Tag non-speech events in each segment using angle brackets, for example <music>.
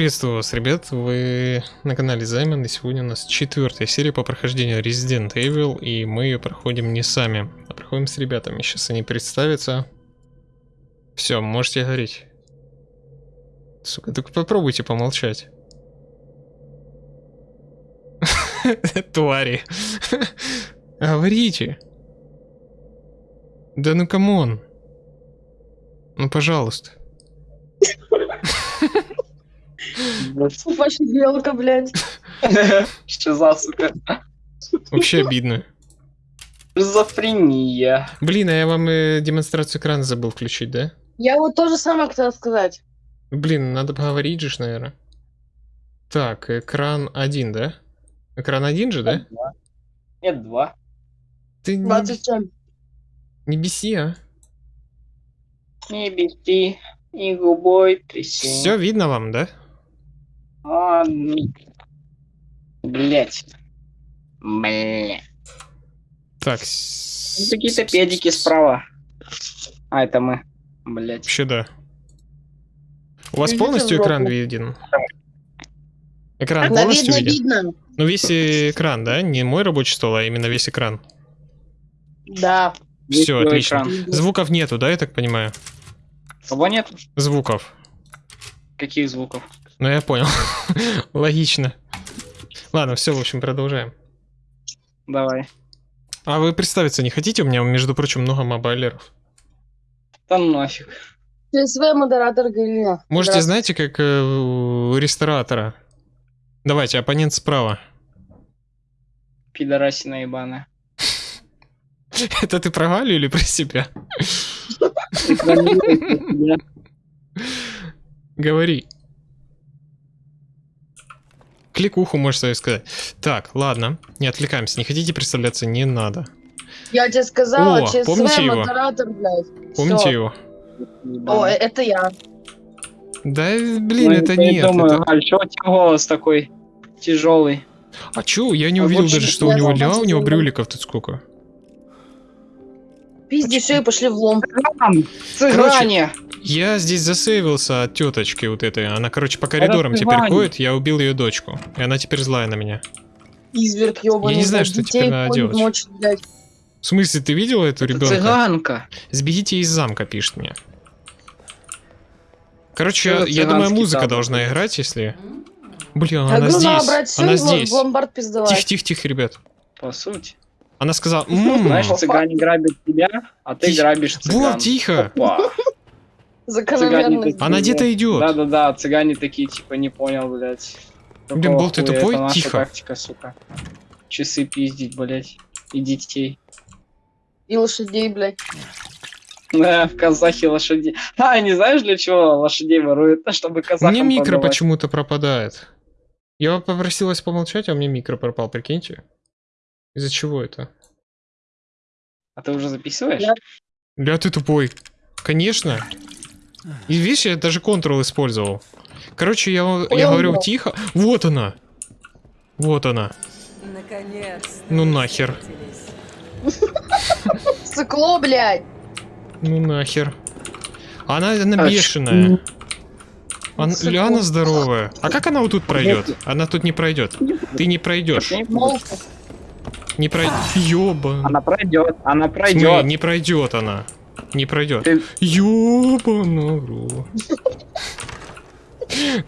Приветствую вас, ребят, вы на канале Займон, и сегодня у нас четвертая серия по прохождению Resident Evil, и мы ее проходим не сами, а проходим с ребятами. Сейчас они представятся. Все, можете говорить. Сука, только попробуйте помолчать. <laughs> Твари. <laughs> Говорите. Да ну come on. Ну пожалуйста. <laughs> Ваша белка, блядь. <laughs> Шиза, сука. Вообще обидно. Шизофрения. Блин, а я вам э, демонстрацию экрана забыл включить, да? Я вот то же самое хотел сказать. Блин, надо поговорить же, наверное. Так, экран один, да? Экран один же, да? Нет, два. Ты не, 27. не беси, а? Не беси, и губой тряси. Все видно вам, да? А, Блять. Бля. Так, Какие-то педики справа. А, это мы. Блять. Вообще да. У вас полностью экран виден? Экран Да полностью видно, виден? видно. Ну весь экран, да? Не мой рабочий стол, а именно весь экран. Да. Все, отлично. экран. Звуков нету, да, я так понимаю? Кого нет? Звуков. Каких звуков? Ну я понял. <laughs> Логично. Ладно, все, в общем, продолжаем. Давай. А вы представиться не хотите? У меня, между прочим, много мобайлеров. Там нафиг. ТСВ модератор Галина. Можете, знаете, как э, у ресторатора. Давайте, оппонент справа. Пидорасина ебаная. <laughs> Это ты про Галю или про себя? <laughs> Говори. Кликуху можешь свою сказать. Так, ладно, не отвлекаемся. Не хотите представляться, не надо. Я тебе сказала, О, ЧСВ помните его? модератор, блядь. Помните Всё. его? О, э, это я. Да, Ну, блин, это нет. Думаю, это- Галь, чё у тебя голос такой тяжелый? А чё, я не А увидел даже, что у я него ля, у что него брюликов тут сколько. Пизди шею, пошли в лом. Цыган! Цыгане! Я здесь засейвился от теточки вот этой. Она, короче, по коридорам Это теперь Ваня. ходит. Я убил ее дочку. И она теперь злая на меня. Изверг ебаный. Я не знаю, что теперь надо делать. блядь. В смысле, ты видела эту Это ребенка? цыганка. Сбегите из замка, пишет мне. Короче, я, я думаю, музыка табор? должна играть, если... Блин, она здесь. брать Она и здесь. в ломбард пиздовать. Тихо, тихо, тихо, ребят. По сути. Она сказала... «М, Знаешь, цыгане грабят тебя, а ты Тихо. грабишь цыган. Вот, тихо. Опа. Цыгане Она где-то идет. Да-да-да, цыгане такие, типа, не понял, блядь. Блин, был ты тупой? Это наша Тихо. тактика, сука. Часы пиздить, блядь. И детей. И лошадей, блядь. Да, в казахи лошади. А, не знаешь, для чего лошадей воруют? Чтобы казахам Мне микро почему-то пропадает. Я попросил вас помолчать, а мне микро пропал, прикиньте. Из-за чего это? А ты уже записываешь? Да. Бля, ты тупой. Конечно. И видишь, я даже Ctrl использовал. Короче, я, я говорю тихо. Вот она. Вот она. Наконец. Ну нахер. Сыкло, блядь. Ну нахер. Она, она бешеная. Она, здоровая. А как она вот тут пройдет? Она тут не пройдет. Ты не пройдешь. Не пройдет. Ёба. Она пройдет, она пройдет. Не пройдет она. Не пройдет. Ты- Ёбану. в рот.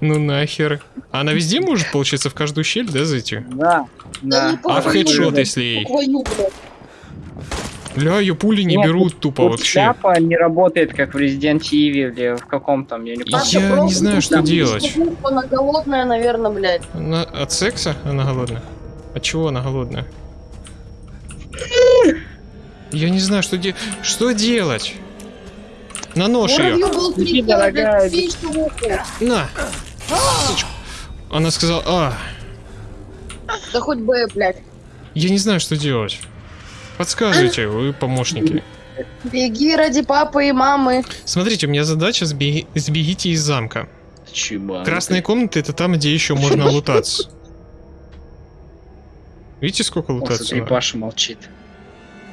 Ну нахер. Она везде может, получается, в каждую щель, да, зайти? Да, да. А в хедшот, если ей? Блядь. Ля, ее пули не Нет, берут тупа Вот вообще. шляпа не работает, как в Resident Evil или в каком там, я не помню. Я не знаю, тут что там делать. Она голодная, наверное, блядь. Она от секса она голодная? От чего она голодная? Я не знаю, что делать. Что делать? На нож ее. Был ухо. На. Сучка. Она сказала, а, Да хоть бы, блядь. я не знаю, что делать. Подсказывайте, вы помощники. Беги ради папы и мамы. Смотрите, у меня задача сбеги- сбегите из замка. Чиба. Красные комнаты это там, где еще можно лутаться. Видите, сколько О, лутаться? смотри? Паша молчит.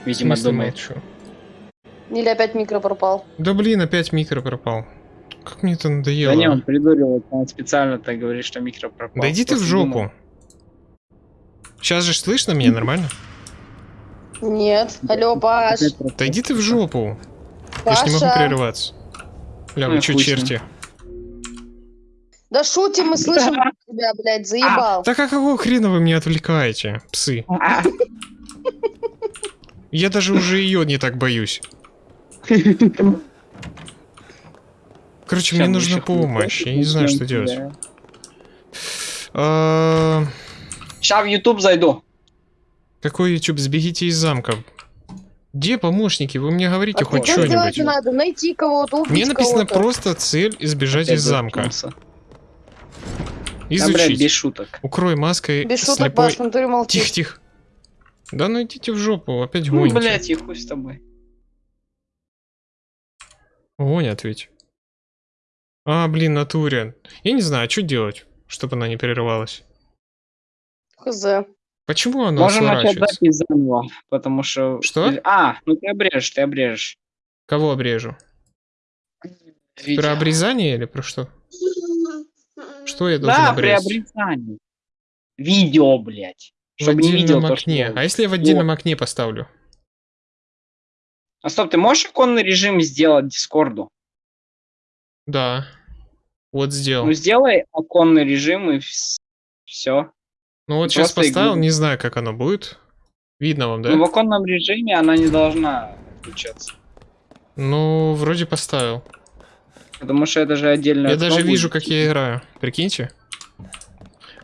Видимо, думает. молчу? Или опять микро пропал. Да блин, опять микро пропал. Как мне это Да надоело. не, он придуривает, он специально так говорит, что микро пропал. Да иди ты в жопу. думал, Сейчас же слышно меня нормально? Нет. Алло, Паш. Да иди ты в жопу. Я ж не могу Паша. прерываться. Бля, вы Ну, ним. черти? Да шутим, мы слышим тебя, блядь, заебал. Так а какого хрена вы меня отвлекаете, псы? А, Я даже уже ее не так боюсь. Короче, мне нужна помощь. Я не знаю, что делать. А, Ща в YouTube зайду. Какой YouTube? Сбегите из замка. Где помощники? Вы мне говорите А хоть делать что-нибудь. надо? Найти кого-то, убить Мне написано кого-то. просто цель избежать Опять из замка. заткнулся. Да, блядь, Изучить. без шуток. Укрой маской Без шуток, слепой. Паш. Тихо, тихо. Да ну идите в жопу, опять Ну, гоните. блядь, и хуй с тобой. Гонят ведь. А, блин, натуре. Я не знаю, что делать, чтобы она не перерывалась. Хз. Почему она Можем начать сворачивается? запись заново, потому что... Что? А, ну ты обрежешь, ты обрежешь. Кого обрежу? Видео. Про обрезание или про что? Что я должен Да, при обрезать? обрезании. Видео, блядь. В Чтобы не видел отдельном то, что окне. делаешь. А если я в отдельном окне поставлю? А стоп, ты можешь иконный режим сделать Дискорду? Да. Вот сделал. Ну сделай оконный режим и все. Ну вот просто сейчас поставил, игру. не знаю, как оно будет. Видно вам, да? Ну в оконном режиме она не должна включаться. Ну, вроде поставил. Потому что это же отдельно. Я даже вижу, как я играю. Прикиньте.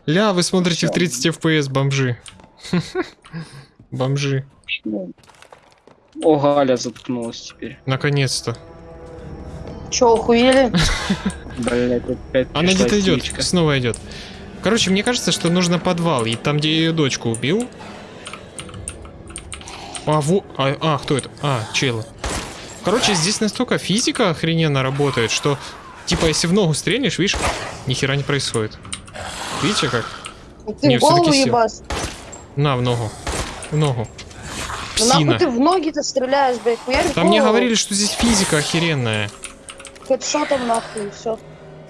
Ля, вы смотрите в Всё. 30 FPS, бомжи. <laughs> Бомжи. О, Галя заткнулась теперь. Наконец-то. Че, охуели? <laughs> Блять, опять Она где-то идет, снова идет. Короче, мне кажется, что нужно подвал. И там, где я ее дочку убил. А, во... а, а, кто это? А, челы. Короче, здесь настолько физика охрененно работает, что, типа, если в ногу стрельнешь, видишь, ни хера не происходит. Видите как? Ты Не, в голову ебашь. На, в ногу. В ногу. Ну нахуй Псина. ты в ноги-то стреляешь, блядь, хуярь Там мне говорили, что здесь физика охеренная. Хедшотом нахуй, все.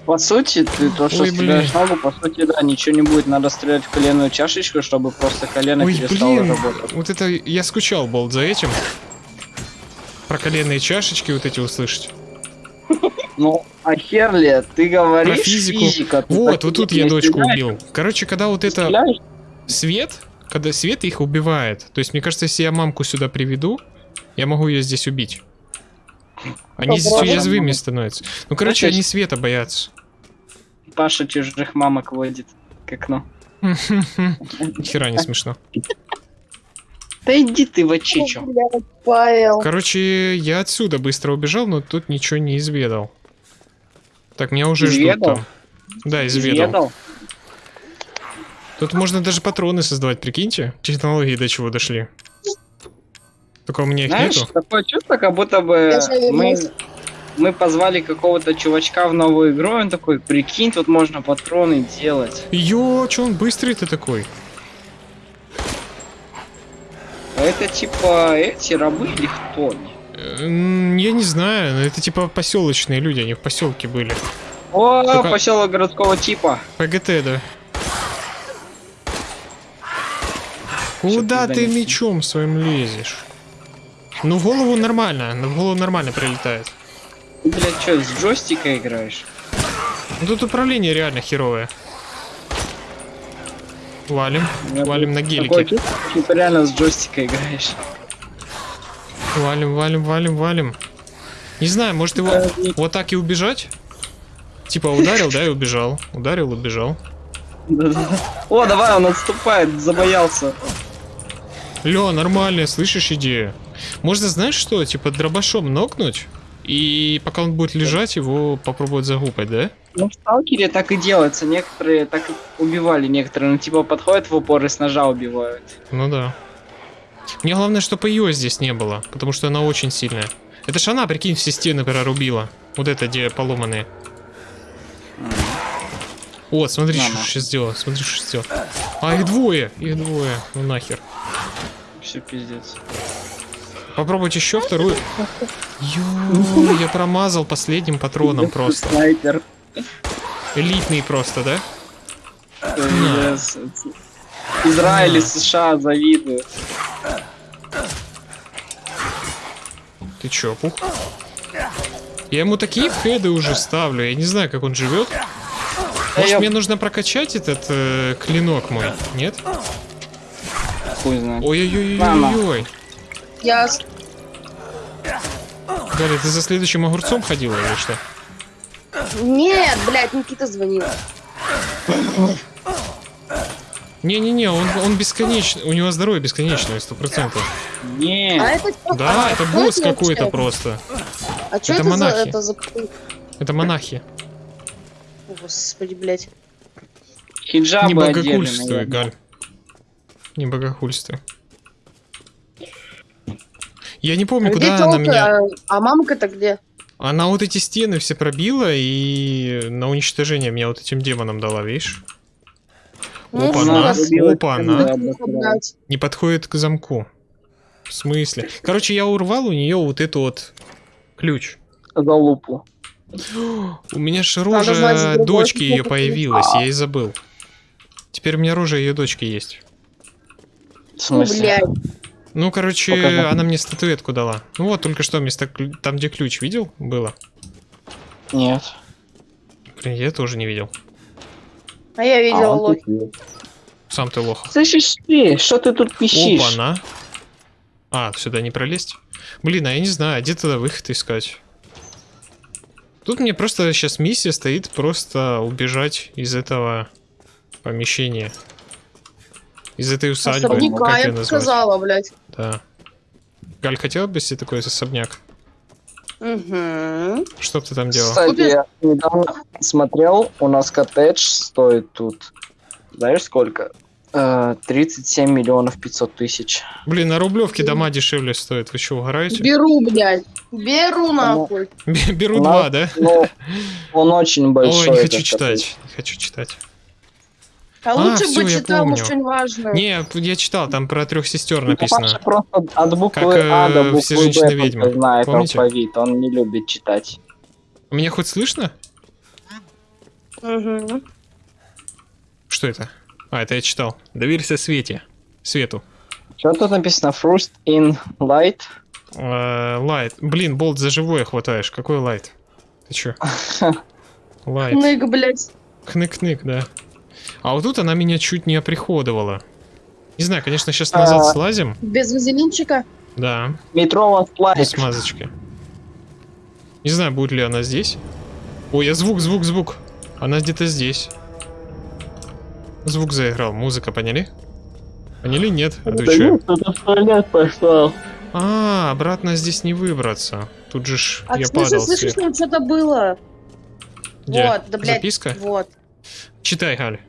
По сути, ты то, что Ой, стреляешь блин. ногу, по сути, да, ничего не будет. Надо стрелять в коленную чашечку, чтобы просто колено Ой, перестало блин, работать. вот это я скучал, болт, за этим. Про коленные чашечки вот эти услышать. Ну, а херли, ты говоришь Про физику. физика. Вот, вот тут я дочку стреляешь, убил. Короче, когда вот это стреляешь, свет, когда свет их убивает, то есть мне кажется, если я мамку сюда приведу, я могу ее здесь убить. Они здесь Попробуй. уязвимыми становятся. Ну, короче, они света боятся. Паша чужих мамок водит к окну. <laughs> Хера не смешно. Да иди ты в очичу. Короче, я отсюда быстро убежал, но тут ничего не изведал. Так, меня уже ждут Изведал? там. Да, изведал. Тут можно даже патроны создавать, прикиньте. Технологии до чего дошли. Только у меня их Знаешь, нету. такое чувство, как будто бы мы, мы позвали какого-то чувачка в новую игру, и он такой, прикинь, тут можно патроны делать. Ё, чё он быстрый ты такой? А это типа эти рабы или кто они? Я не знаю, но это типа поселочные люди, они в поселке были. О, Только- поселок городского типа. ПГТ, да. Куда ты мечом своим лезешь? Ну в голову нормально, ну, в голову нормально прилетает. Ты, блядь, что, с джойстика играешь? Ну тут управление реально херовое. Валим, валим на гелике. ты реально с джойстика играешь. Валим, валим, валим, валим. Не знаю, может его вот так и убежать? Типа ударил, да, и убежал. Ударил, убежал. О, давай, он отступает, забоялся. Лё, нормальная, слышишь идею? Можно, знаешь что, типа дробашом нокнуть, и пока он будет лежать, его попробовать загупать, да? Ну, в сталкере так и делается. Некоторые так и убивали, некоторые, ну, типа, подходят в упор и с ножа убивают. Ну да. Мне главное, чтобы ее здесь не было, потому что она очень сильная. Это ж она, прикинь, все стены прорубила. Вот это, где поломанные. Вот, смотри, что сейчас сделал, смотри, что сделал. А, их двое, их двое, ну нахер. Все пиздец. Попробуйте еще вторую. <laughs> Ё, я промазал последним патроном просто. Снайпер. Элитный просто, да? Yes. Израиль и США завидуют. Ты чё, пух? Я ему такие хеды уже ставлю, я не знаю, как он живет. Может, я- мне нужно прокачать этот э, клинок мой? Нет? Хуй знает. Ой-ой-ой-ой-ой. Я Галя, ты за следующим огурцом ходила или что? Нет, блядь, Никита звонил. Не-не-не, он, он бесконечный, у него здоровье бесконечное, сто процентов. Не. А это? Да, а, это босс какой-то просто. А что это это, за монахи. это за... Это монахи. О, Господи, блядь. Хиджабы Не богохульствуй. Галь. Не богохульствуй. Я не помню, А куда она меня... А, а мамка-то где? Она вот эти стены все пробила и на уничтожение меня вот этим демоном дала, видишь? Ну. Да, да, сука, да. блядь. Не подходит к замку. В смысле? Короче, я урвал у нее вот эту вот ключ. За лупу. У меня же рожа дочки ее появилась, я и забыл. Теперь у меня рожа ее дочки есть. В Ну, смысле? блядь. Ну, короче, Покажи. она мне статуэтку дала. Ну вот, только что вместо там, где ключ, видел? Было. Нет. Блин, я тоже не видел. А я видела А, есть. Сам ты лох. Слышишь ты, что ты тут пищишь? Опа-на. А, сюда не пролезть? Блин, а я не знаю, где тогда выход искать? Тут мне просто сейчас миссия стоит просто убежать из этого помещения. Из этой усадьбы. Особняка, Как я сказала, блядь. Да. Галь, хотела бы себе такой особняк? Угу. Что ты там делал? Кстати, я недавно смотрел, у нас коттедж стоит тут, знаешь сколько? Э, 37 миллионов 500 тысяч. Блин, на Рублевке дома дешевле стоят. Вы что, угораете? Беру, блядь. Беру нахуй. Беру два, да? Он очень большой. Ой, не хочу читать. Не хочу читать. А А, лучше всё, бы читал, помню. что-нибудь важное. Не, я читал, там про трех сестер. Ну, Паша написано. просто от буквы Как, А до э, буквы «Все женщины Б ведьмы». знает Помните? алфавит, он не любит читать. Меня хоть слышно? Мгм. Что это? А, это я читал. Доверься Свете. Свету. Что тут написано? First in light. Э, Лайт. Блин, болт за живое хватаешь. Какой лайт? Ты чё? <laughs> Лайт. Нык, блядь. Хнык-хнык, да. А вот тут она меня чуть не оприходовала. Не знаю, конечно, сейчас назад А. слазим. Без вазелинчика. Да, Метро без лайт. смазочки. Не знаю, будет ли она здесь. Ой, я звук, звук, звук. Она где-то здесь. Звук заиграл, музыка, поняли? Поняли? Нет? А ты чё? А, обратно здесь не выбраться. Тут же ж А я смысле, падал слышишь, сверху. там что-то было? Где? Вот, да, блядь. Записка? Вот. Читай, Галя.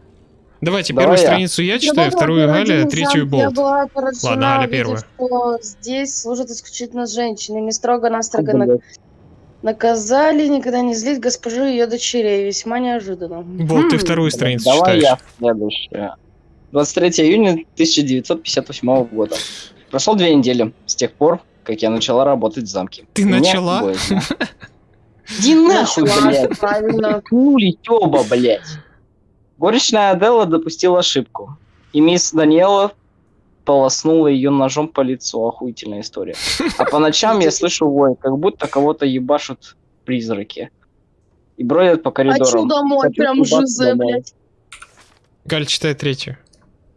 Давайте Давай первую я. страницу я читаю, Когда вторую Галя, третью Болт. была поражена, Ладно, Галя первая. что здесь служат исключительно женщины. Не строго-настрого на- наказали никогда не злить госпожу и ее дочерей. Весьма неожиданно. Болт, ты Хм. вторую страницу Давай читаешь. я следующее. 23 июня 1958 года. Прошло две недели с тех пор, как я начала работать в замке. Ты Мне начала? Иди нахуй, Начала, блядь. правильно. Хули, тёба, блядь. Горечная Аделла допустила ошибку. И мисс Даниэла полоснула ее ножом по лицу. Охуительная история. А по ночам я слышу вой, как будто кого-то ебашут призраки. И бродят по коридорам. Хочу домой, Хочу прям домой. блядь. Галь, читай третью.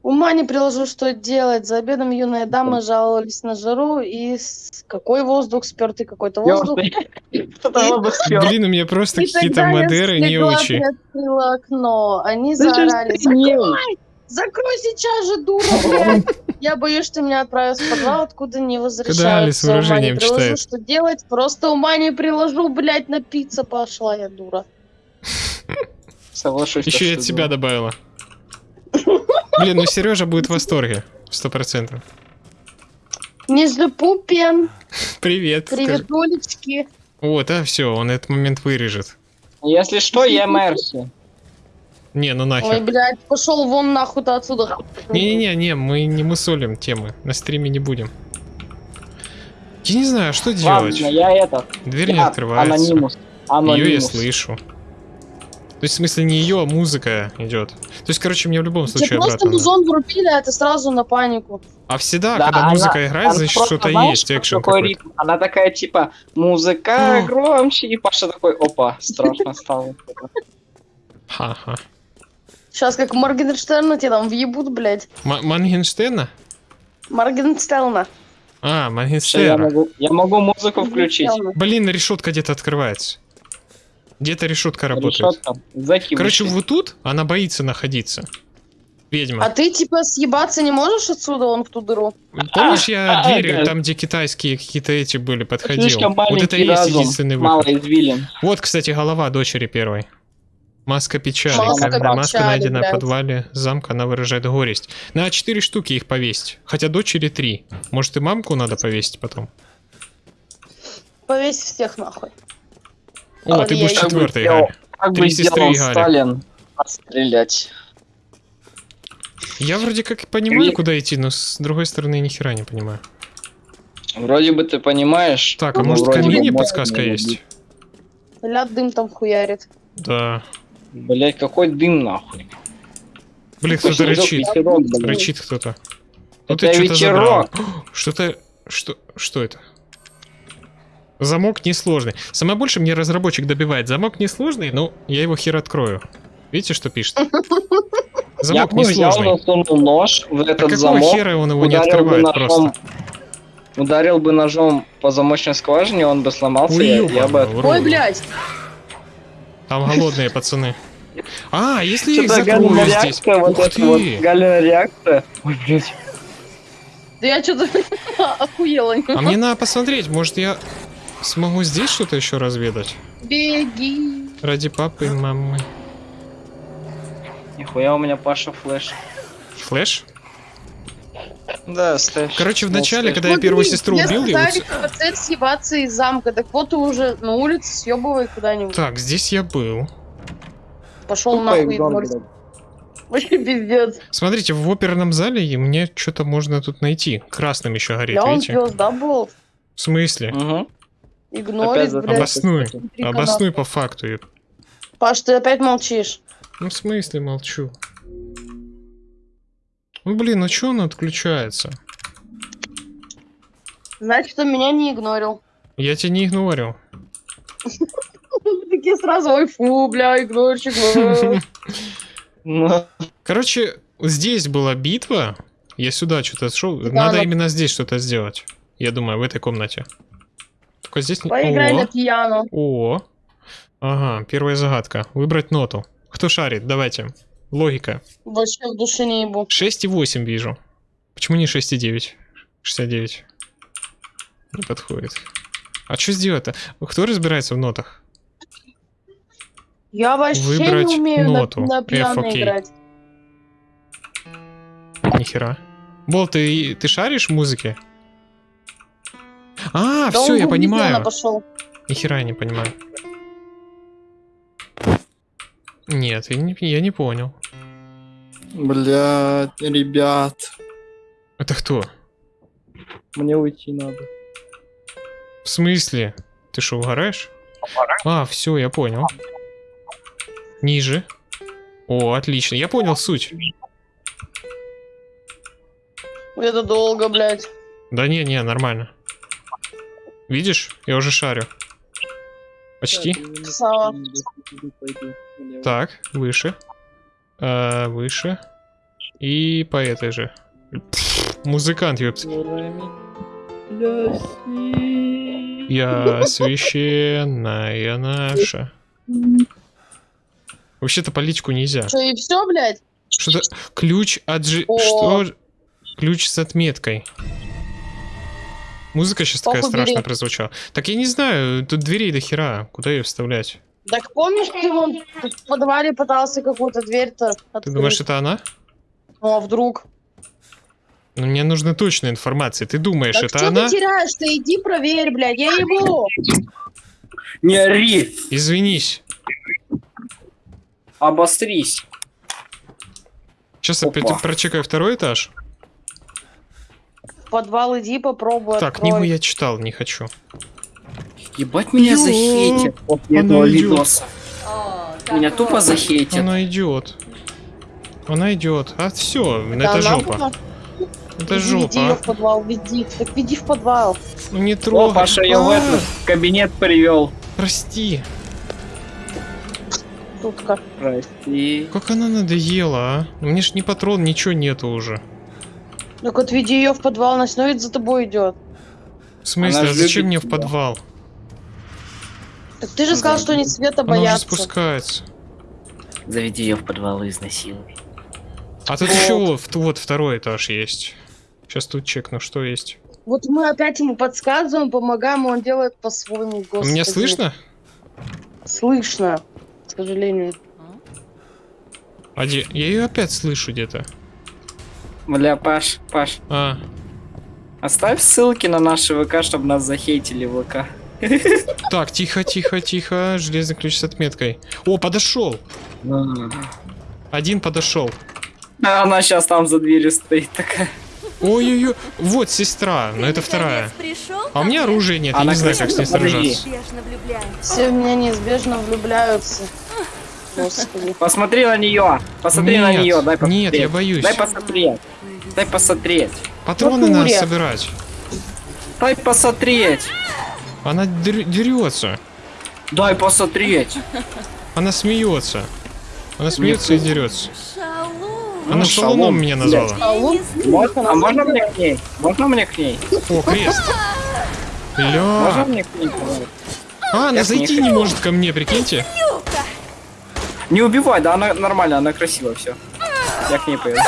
Ума не приложу, что делать. За обедом юные дамы жаловались на жару и с- какой воздух спертый какой-то воздух. <laughs> <laughs> Блин, у меня просто какие-то я модеры не очень. приоткрыла окно. Они Да ж заорали. Закрой! Закрой сейчас же, дура! <laughs> Я боюсь, что меня отправят в подвал, откуда не возвращаются. С Ума не приложу, читает. что делать. Просто ума не приложу, блядь, напиться пошла я, дура. Соглашусь. Еще и что от ты себя добавила. Блин, ну Сережа будет в восторге. Сто процентов. Нижнепупен, Привет. скажи. приветулечки. Вот, а все, он этот момент вырежет. Если что, я Мерси. Не, ну Ой, нахер. блядь, пошел вон нахуй ты отсюда. Не-не-не, не, мы не мусолим темы. На стриме не будем. Я не знаю, что Ладно, делать. я это... Дверь не я открывается. Анонимус. Ее я Анонимус. слышу. То есть, в смысле, не ее, а музыка идет. То есть, короче, мне в любом Тебе случае просто обратно. надо. музон врубили, а ты сразу на панику. А всегда, Да, когда она- музыка играет, Она значит, просто, что-то есть, экшен какой ритм? Она такая, типа, музыка О. громче, и Паша такой, опа, страшно стало. Ха-ха. Сейчас как Моргенштерна тебе там въебут, блядь. М- Мангенштейна? Моргенштерна. А, Всё, я, могу, я могу музыку включить. Блин, решетка где-то открывается. Где-то решетка работает. Решетка. Зэки Короче, вот тут она боится находиться. Ведьма. А ты типа съебаться не можешь отсюда, вон в ту дыру? Помнишь, я а, дверью, да. там, где китайские какие-то эти были, подходил? Вот это и есть разум, единственный мало выход. извилин. Вот, кстати, голова дочери первой. Маска печали. Маска Когда маска печали, найдена в блядь. подвале замка, она выражает горесть. На четыре штуки их повесить. Хотя дочери три. Может, и мамку надо повесить потом? Повесь всех нахуй. О, А, ты будешь и- четвертой, Как бы Галь. Как Три бы сестры сделал и Галя. Сталин отстрелять. Я вроде как понимаю, Или- куда идти, но с другой стороны ни хера не понимаю. Вроде бы ты понимаешь. Так, а Ну, может можно подсказка есть? бы. Ляд дым там хуярит. Да. Блять, какой дым нахуй. Блин, кто-то снежок, рычит. ветерок. Рычит кто-то. Это ты что-то. <gasps> Что-то... Что... Что это? Замок несложный. Самое больше мне разработчик добивает. Замок несложный, но я его хер открою. Видите, что пишет? <laughs> Я Замок бы взял, несложный. засунул нож в А этот какого замок, хера он его не бы открывает ножом, просто? ударил бы ножом по замочной скважине, он бы сломался, я, я бы... Ой, блядь. Там голодные пацаны. А, если я их закрою здесь. вот Ух эта вот ты! Галина реакция. Ой, блядь. Да я что-то <laughs> охуела. А мне надо посмотреть, может я смогу здесь что-то еще разведать? Беги. Ради папы и мамы. Нихуя у меня Паша флеш. Флэш? Да, ставь. Короче, в Ну, начале, когда я Вот, первую блин, сестру мне убил, я цель съебаться из замка. Так вот ты уже на улице съебывай куда-нибудь. Так, здесь я был. Пошел нахуй. Вообще пиздец. Смотрите, в оперном зале и мне что-то можно тут найти. Красным еще горит, Я он видите? да, был? В смысле? Мгм. Игнорит, блядь. Обоснуй. Обоснуй по факту. Паш, ты опять молчишь. Ну, в смысле молчу? Ну, блин, ну что он отключается? Значит, он меня не игнорил. Я тебя не игнорил. <laughs> Такие сразу, ой, фу, бля, игнорчик. бля». Ну, Короче, здесь была битва. Я сюда что-то шел. Надо но- именно здесь что-то сделать. Я думаю, в этой комнате. Только здесь... Поиграй О, на пьяно. О. Ага, первая загадка. Выбрать ноту. Кто шарит? Давайте. Логика. Вообще в душе не ебу. 6,8 вижу. Почему не 6,9? 69. Не подходит. А что сделать-то? Кто разбирается в нотах? Я вообще Выбрать не умею на- ноту. на, F, пьяно играть. Нихера. Бол, ты, ты шаришь в музыке? А, Да все, я понимаю. пошел. Нихера я не понимаю. Нет, я не, я не понял. Блядь, ребят, Это кто? мне уйти надо. В смысле? Ты что, угораешь? А, все, я понял. Ниже. О, отлично. Я понял суть. Это долго, блядь. Да не, не, нормально. Видишь? Я уже шарю. Почти. Так, выше. А, выше. И по этой же. Музыкант, ёпт. Я священная наша. Вообще-то политику нельзя. Что, и все, блядь? Что-то... Ключ от. О. Что? Ключ с отметкой. Музыка сейчас такая Похуй, бери. страшная прозвучала. Так я не знаю, тут дверей до хера. Куда ее вставлять? Так помнишь, ты вон в подвале пытался какую-то дверь-то открыть? Ты думаешь, это она? Ну, а вдруг? Ну, мне нужна точная информация. Ты думаешь, Так это что она? ты теряешь? Ты иди проверь, блядь, я ебу. Не ори, Извинись. обострись. Сейчас Опа. опять прочекаю второй этаж. Подвал иди, попробуй, Так, открой. книгу я читал, не хочу. Ебать меня захейтят она этого видоса. Меня тупо захейтят. Она идет. Она идет. А все, это она жопа. была- Это Веди ее жопа. в подвал, веди. Так веди в подвал. Ну не О, трогай. Паша ее в А, этот кабинет привел. Прости. Тут как. Прости. Как она надоела, а? Мне ж ни патрон, ничего нету уже. Так вот веди ее в подвал, она все за тобой идет. В смысле, а зачем мне в подвал? Так ты же сказал, что они света Она уже боятся. спускается. Заведи ее в подвал и изнасилуй. А тут еще вот, второй этаж есть. Сейчас тут чекну, что есть. Вот мы опять ему подсказываем, помогаем, он делает по-своему. А. Меня слышно? Слышно, к сожалению. А где? Я ее опять слышу где-то. Бля, Паш, Паш, А, оставь ссылки на наши ВК, чтобы нас захейтили в ВК. так, тихо, тихо, тихо. Железный ключ с отметкой. О, подошел. Один подошел. А она сейчас там за дверью стоит такая. Ой-ой-ой. Вот сестра, но это вторая. Пришел, А у меня оружия нет, я не знаю, как с ней сражаться. Все в меня неизбежно влюбляются. Господи. Посмотри на нее. Посмотри на Нет, нее. Дай посмотреть. Нет, я боюсь. Дай посмотреть. Дай посмотреть. Патроны В надо собирать. Дай посмотреть. Она дер- дерется. Дай посмотреть. Она смеется. Она смеется и дерется. Шалун. Она Ну, шалуном шалун, меня назвала. Лук? Можно, а можно мне к ней? Можно мне к ней? О, крест. Можно Ля. мне к ней? А, она Я зайти не хочу. может ко мне, прикиньте. Не убивай, да, она нормально, она красивая, все. Я к ней пойду.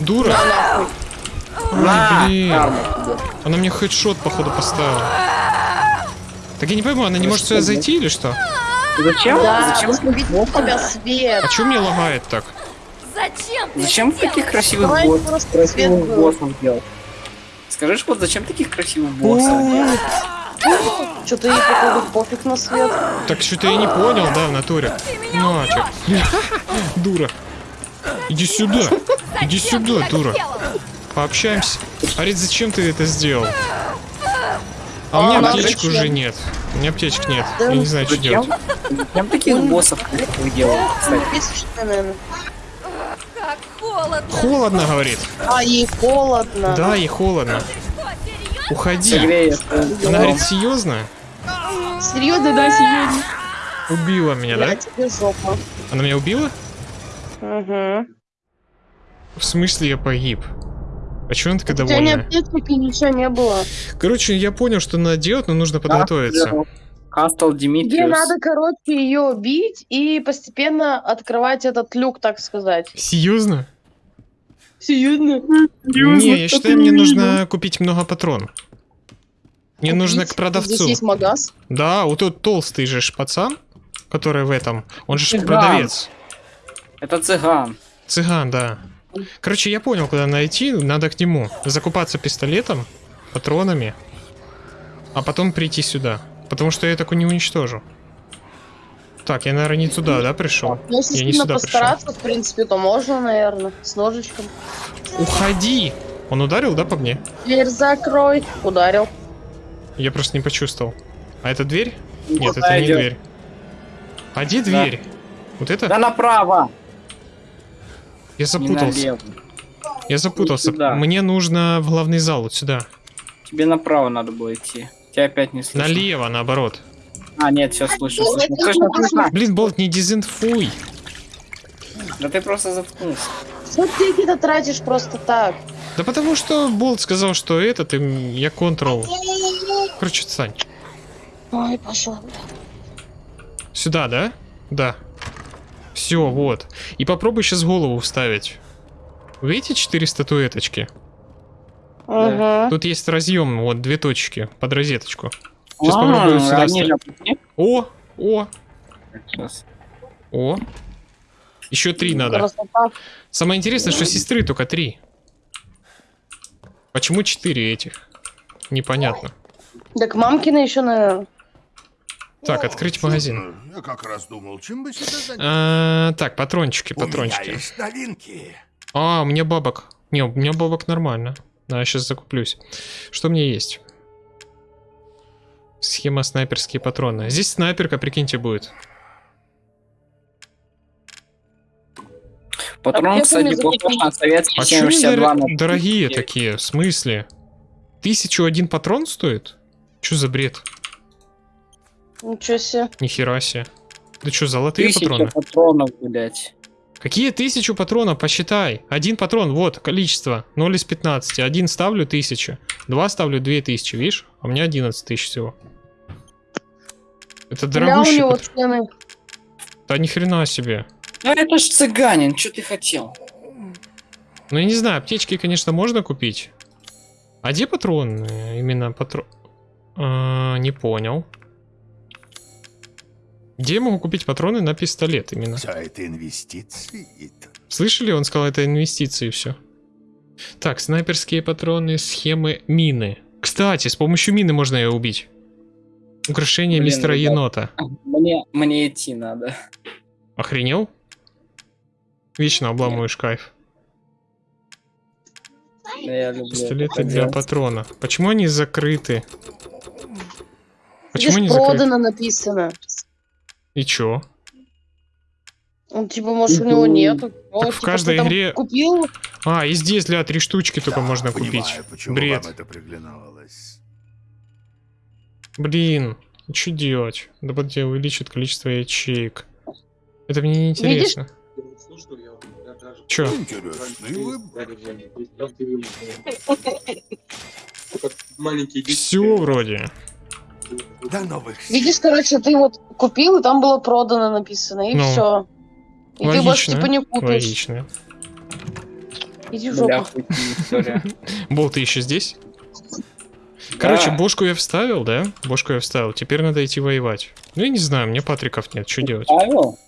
Дура. На, Ой, блин. карма тебе. Она мне хедшот, походу, поставила. Так я не пойму, она не может сюда зайти или что? Зачем? Да, Зачем? тебя свет. А чё мне лагает так? Зачем Зачем таких красивых Давай босс, просто красивых боссов делать? Скажи, вот зачем таких красивых боссов? Что-то ей, походу, пофиг на свет. Так что-то я не понял, да, в натуре. Ну, а чё? <laughs> Дура. Иди сюда. Иди сюда, дура. Пообщаемся. Арит, зачем ты это сделал? А у А, меня аптечек уже нет. У меня аптечек нет. Да Я не знаю, что делать. Зачем таких боссов делают, кстати? Как холодно. Холодно, говорит. А, ей холодно. Да, и холодно. Уходи. Она говорит, серьезно? Серьезно, да, серьезно. Убила меня, да? Тебе жопа. Она меня убила? Угу. В смысле я погиб? А чё она такая У тебя ни ничего не было. Короче, я понял, что надо делать, но нужно подготовиться. Кастл Тебе Димитриус. надо, короче, ее бить и постепенно открывать этот люк, так сказать. Серьезно? Серьезно? Не, я считаю, мне нужно купить много патрон. Мне нужно к Здесь продавцу. есть магаз. Да, вот тот толстый же пацан, который в этом, он же Цыган. продавец. Это цыган. Цыган, да. Короче, я понял, куда найти, надо к нему. Закупаться пистолетом, патронами, а потом прийти сюда. Потому что я так не уничтожу. Так, я, наверное, не туда, да, пришел? Если Я не сюда пришел. постараться, в принципе, то можно, наверное, с ножичком. Уходи! Он ударил, да, по мне? Дверь закрой. Ударил. Я просто не почувствовал. А это дверь? Нет, Куда это не дверь. А где Да. дверь? Вот это? Да направо. Я запутался. Я запутался. Мне нужно в главный зал, вот сюда. Тебе направо надо было идти. Тебя опять не слышно. Налево, наоборот. А, нет, все слышно, слышно. Блин, болт, не дезинфуй. Да ты просто заткнулся. Что ты какие-то тратишь просто так? Да потому что болт сказал, что этот, и я контрол. Короче, Сань. Ой, пошел. Сюда, да? Да. Все, вот. И попробуй сейчас голову вставить. Вы Видите четыре статуэточки? Угу. Тут есть разъем, вот две точки под розеточку. Сейчас А, попробую сюда. О, о, Сейчас. о. Еще три надо. Красота. Самое интересное, что сестры только три. Почему четыре этих? Непонятно. Так мамкина еще, наверное. Так, открыть магазин. Я как раз думал, чем бы себя занять. А, так, патрончики, У меня патрончики. есть новинки. А, у меня бабок. Не, у меня бабок нормально. А, сейчас закуплюсь. Что меня есть? Схема снайперские патроны. Здесь снайперка, прикиньте, будет. Патрон, я кстати, на советский А чё они 762 дор- на дорогие 39. такие? В смысле? Тысячу один патрон стоит? Чё за бред? Ничего себе. Нихера себе. Да чё, золотые Тысяча патроны? патронов, блядь. Какие тысячу патронов? Посчитай. Один патрон, вот, количество. 0 из 15. Один ставлю тысячу. Два ставлю две тысячи, видишь? А у меня 11 тысяч всего. Это Бля, у дорогущий него патрон. цены. Да ни хрена себе. Ну это ж цыганин, что ты хотел? Ну я не знаю, аптечки, конечно, можно купить. А где патрон? Именно патрон... А, не понял. Где я могу купить патроны на пистолет именно? Все это инвестиции. Слышали? Он сказал, это инвестиции все. Так, снайперские патроны, схемы, мины. Кстати, с помощью мины можно ее убить. Украшение Блин, мистера ребят. енота. Мне, мне идти надо. Охренел? Вечно обламываешь кайф. Да Я люблю Пистолеты для делать. патрона. Почему они закрыты? Почему Здесь они закрыты? продано написано. И чё? Он типа, может, у него нету. Он, в типа, каждой игре- Купил, А, и здесь, для три штучки только можно купить. Понимаю, почему Бред. это приглянулось. Блин, что делать? Дополнительно увеличит количество ячеек. Это мне не интересно. Маленький Все вроде. До новых видишь, короче, ты вот купил, и там было продано написано, и Ну, все. И ты больше логично, типа не купишь. Логично. Иди в жопу. Бол, ты еще здесь? Короче, Да. бошку я вставил, да? Бошку я вставил. Теперь надо идти воевать. Ну, я не знаю, мне патриков нет. Что делать? Павел?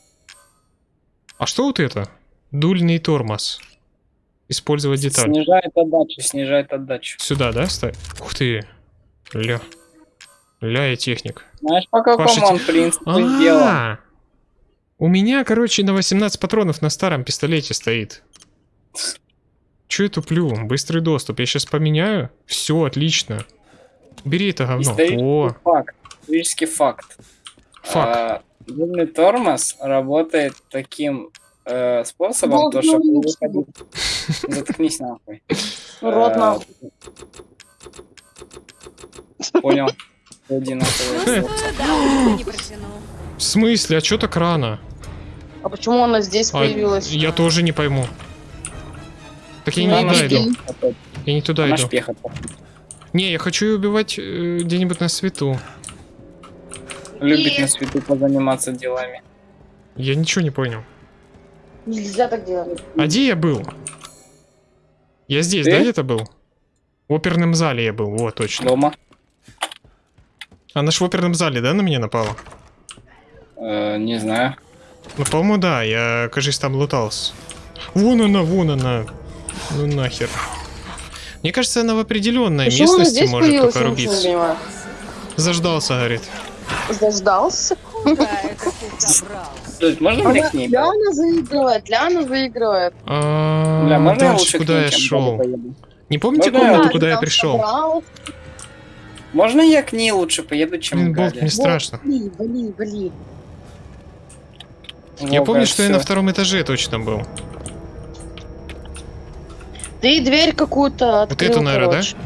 А что вот это? Дульный тормоз. Использовать деталь. Снижает отдачу, снижает отдачу. Сюда, да, ставь? Ух ты. Ля. Ля я техник. Знаешь, по какому Паша, он принципу сделан? А, У меня, короче, на 18 патронов на старом пистолете стоит. Че я туплю? Быстрый доступ. Я сейчас поменяю. Все, отлично. Бери это говно. Исторический О, факт. Исторический факт. фак. А, тормоз работает таким э, способом, Вот, то, что ну, Заткнись нахуй. <laughs> Рот Э, нахуй. Понял. Не протяну. В смысле? А чё так рано? А почему она здесь А, появилась? я тоже не пойму. Так я Ну, не туда иду. Я не туда Она иду. Не, я хочу ее убивать э, где-нибудь на свету. Любит на свету позаниматься делами. Я ничего не понял. Нельзя так делать. А где я был? Я здесь, Ты? да, где-то был? В оперном зале я был, вот, точно. Дома. Она ж в оперном зале, да, на меня напала? Э, не знаю. Ну, по-моему, да, я, кажется, там лутался. Вон она, вон она. Ну нахер. Мне кажется, она в определенной Почему местности здесь может появилась, только не рубиться. понимаю. Заждался, говорит. Заждался? Слушай, можно мне к ней? Ляна заигрывает, Ляна заигрывает. А, Бля, можно я лучше куда я шел? Не помните комнату, куда я пришел? Можно я к ней лучше поеду, чем Блин, к Болт, мне страшно. Вали, вали, вали. Я помню, что я на втором этаже точно был. Ты дверь какую-то открыл, эту, наверно, да? короче.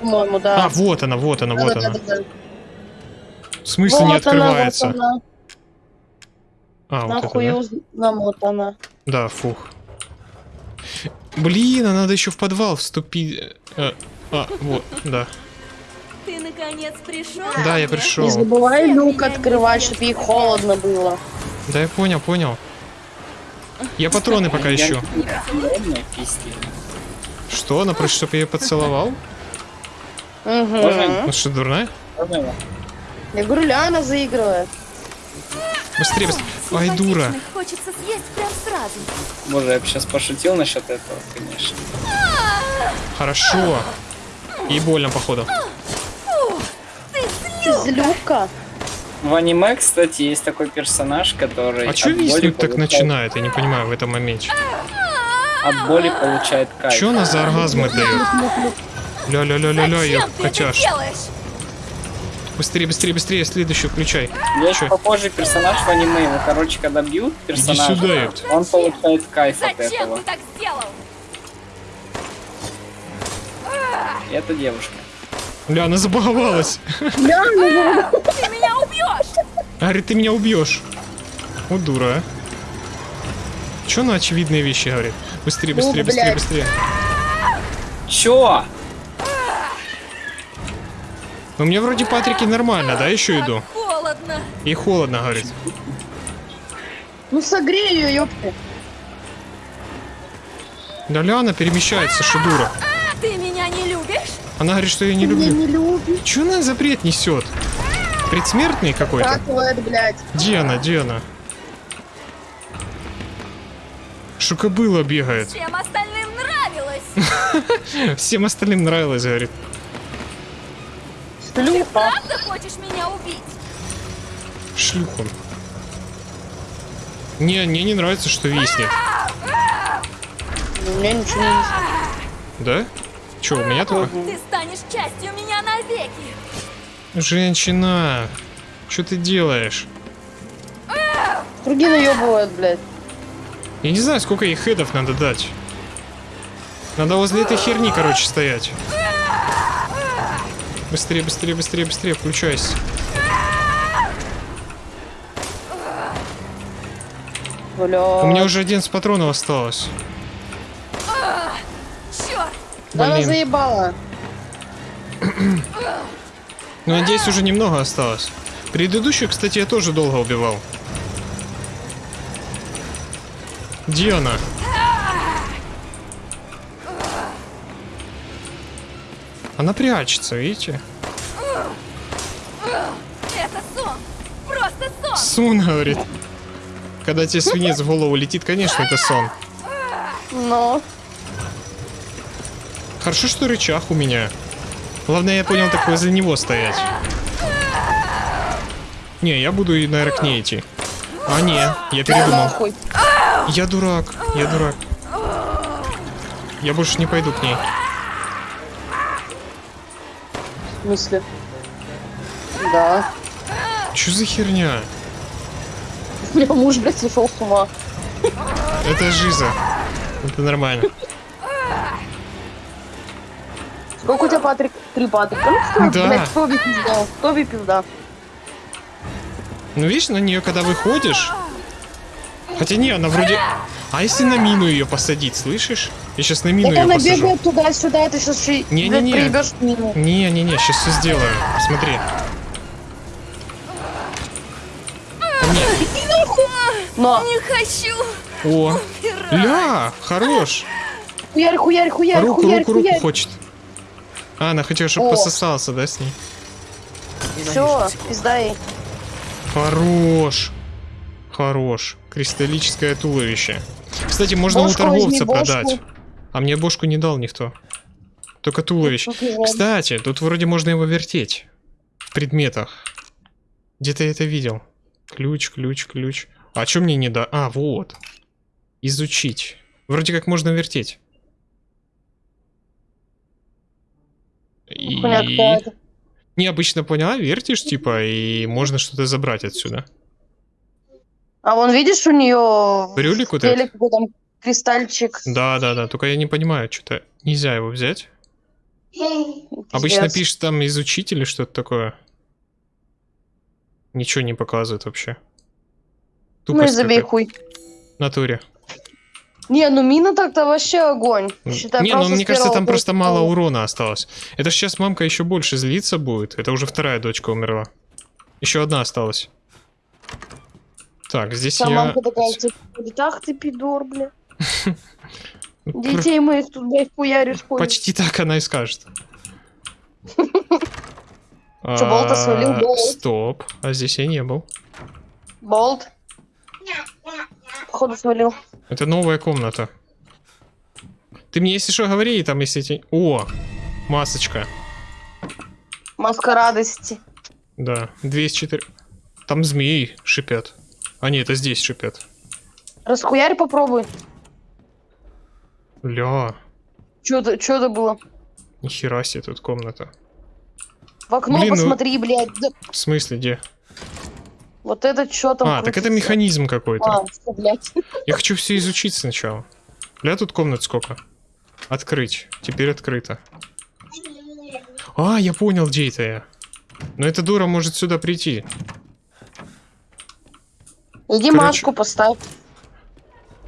По-моему, да. А, вот она, вот она, вот она. Да-да-да-да. В смысле не Вот она, открывается? вот она. А, вот это, Нахуй да? уз- намотана. Да, фух. Блин, а надо еще в подвал вступить. Э, А, вот, да. Ты наконец пришел? Да, я пришел. Не забывай люк открывать, чтобы ей холодно было. Да, я понял, понял. Я патроны пока Я ищу. Что, она просит, чтобы я ее поцеловал? Можно? Ну что, дурная? Я? Говорю, Ляна заигрывает. Быстрее, быстрее. Ай, дура. Хочется съесть прям сразу. Боже, я бы сейчас пошутил насчет этого, конечно. Хорошо. И больно, походу. Ты злюка. В аниме, кстати, есть такой персонаж, который... А боли виснуть так получает- начинает? Я не понимаю в этом моменте. От боли получает кайф. Чё она за оргазмы дает? Ля-ля-ля-ля-ля, я делаешь? Быстрее, быстрее, быстрее, следующую включай. Есть Чё? похожий персонаж в аниме. Его, короче, когда бьют персонажа, сюда, он получает кайф от Зачем этого. ты так сделал? И это девушка. Ля, она забаговалась. Ты меня убьешь! Говорит, ты меня убьешь. Вот дура, а. Че она очевидные вещи говорит? Быстрее, быстрее, Ну, быстрее, быстрее. Чё? Ну мне вроде Патрики нормально, да, еще иду? Холодно. И холодно, говорит. Ну согрей ее, ёпта. Да ля, она перемещается, что дура. А ты меня не любишь? Она говорит, что я не Меня люблю. не любит. Че она за бред несет? Предсмертный какой-то? Где она, где она? Шукобыла бегает. Всем остальным нравилось. <laughs> Всем остальным нравилось, говорит. Шлюха. Правда хочешь меня убить? Шлюха. Не, мне не нравится, что виснет. У меня ничего не. Да? Че, у меня только? Ты станешь частью меня навеки. Женщина, что ты делаешь? Круги наебывают, блядь. Я не знаю, сколько ей хедов надо дать. Надо возле этой херни, короче, стоять. Быстрее, быстрее, быстрее, быстрее, включайся. Бля. У меня уже 11 патронов осталось. Черт! Да она заебала. Ну, надеюсь, уже немного осталось. Предыдущую, кстати, я тоже долго убивал. Где она? Она прячется, видите? Это сон! Просто сон! Сон, говорит. Когда тебе свинец в голову летит, конечно, это сон. Но. Хорошо, что рычаг у меня. Главное, я понял, так возле него стоять. Не, я буду, и, наверное, к ней идти. А, не, я передумал. Я дурак, я дурак. Я больше не пойду к ней. В смысле? Да. Чё за херня? <laughs> У меня муж, блядь, сошел с ума. Это жиза. Это нормально. Сколько у тебя, Патрик? Три Патрика. Ну, Да. блядь, кто бы пизда? Кто бы пизда? Ну, видишь, на нее когда выходишь... Хотя не, она вроде... А если на мину ее посадить, слышишь? Я сейчас на мину Так ее она посажу. бегает туда-сюда, ты сейчас еще Не-не-не. проебешь мину. Не-не-не, сейчас все сделаю. Смотри. Ко мне. Но. Не хочу! О, ля, хорош. Хуярь, хуярь, хуярь, Руку, хуярь, руку, руку хуярь. хочет. А, она хотела, чтобы О. пососался, да, с ней? Все, пизда ей. Хорош. Хорош. Кристаллическое туловище. Кстати, можно Бошку у торговца возьми, бошку. продать. А мне бошку не дал никто. Только туловище. Кстати, тут вроде можно его вертеть. В предметах. Где-то я это видел. Ключ, ключ, ключ. А что мне не да? А, вот. Изучить. Вроде как можно вертеть. И... Необычно поняла, вертишь, типа, и можно что-то забрать отсюда. А вон видишь у нее Брюлик вот этот? там кристальчик. Да, да, да, только я не понимаю, что-то нельзя его взять. Обычно пишет там изучить или что-то такое. Ничего не показывает вообще. Ну и Тупость забей хуй. Натуре. Не, ну мина так-то вообще огонь. Считай, не, ну мне кажется, там просто мало урона осталось. Это ж сейчас мамка еще больше злиться будет. Это уже вторая дочка умерла. Еще одна осталась. Так, здесь Там я... мамка такая, типа, ах ты пидор, бля. <laughs> Детей моих тут, блядь, хуяришь, хуй. Почти так она и скажет. <laughs> Чё, болта свалил? Стоп, а здесь я не был. Болт. Походу свалил. Это новая комната. Ты мне, если что, говори, там, если эти... О, масочка. Маска радости. Да, 204... Там змеи шипят. А нет, это здесь шипят. Расхуярь попробуй. Ля, Чё это, чё это было? Нихера себе тут комната. В окно Блин, ну- посмотри, блядь. Да- В смысле, где? Вот это что там А, так это крутится? механизм какой-то. А, что, блядь. <laughs> Я хочу все изучить сначала. Бля, тут комнат сколько? Открыть. Теперь открыто. А, я понял, где это я. Но эта дура может сюда прийти. Иди Короче- маску поставь.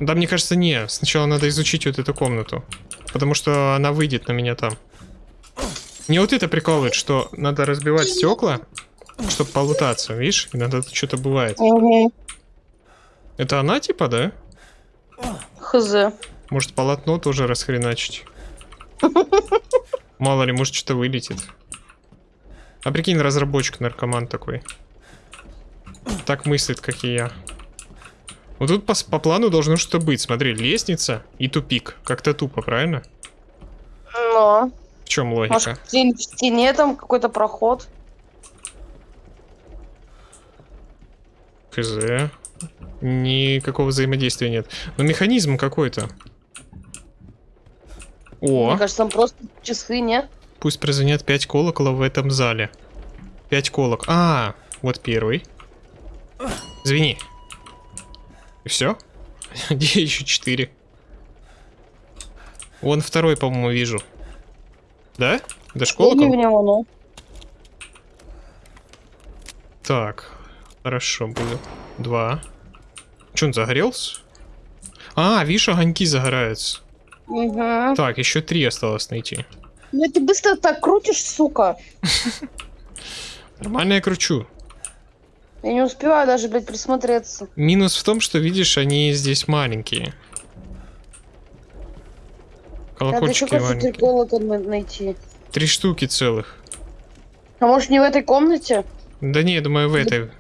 Да, мне кажется, не. Сначала надо изучить вот эту комнату. Потому что она выйдет на меня там. Мне вот это прикалывает, что надо разбивать стекла, чтобы полутаться, видишь? Иногда тут что-то бывает. Угу. Это она типа, да? Хз. Может полотно тоже расхреначить. Мало ли, может что-то вылетит. А прикинь, разработчик наркоман такой. Так мыслит, как и я. Вот тут по, по плану должно что-то быть. Смотри, лестница и тупик. Как-то тупо, правильно? Но. В чем логика? Может, в стене там какой-то проход? КЗ. Никакого взаимодействия нет. Но механизм какой-то. О, Мне кажется, там просто часы, нет? пусть прозвенят 5 колоколов в этом зале. 5 колок. А, вот первый. Звени. И все? <laughs> Где еще 4? Вон второй, по-моему, вижу. Да? Него, ну. Так, хорошо, буду. Два. Че он загорелся? А, видишь, огоньки загораются. Угу. Так, еще три осталось найти. Ну ты быстро так крутишь, сука. Нормально я кручу. Я не успеваю даже, блядь, присмотреться. Минус в том, что, видишь, они здесь маленькие. Надо еще Колокольчики какой-то маленькие. колокол на- найти. Три штуки целых. А может не в этой комнате? Да не, я думаю, в этой.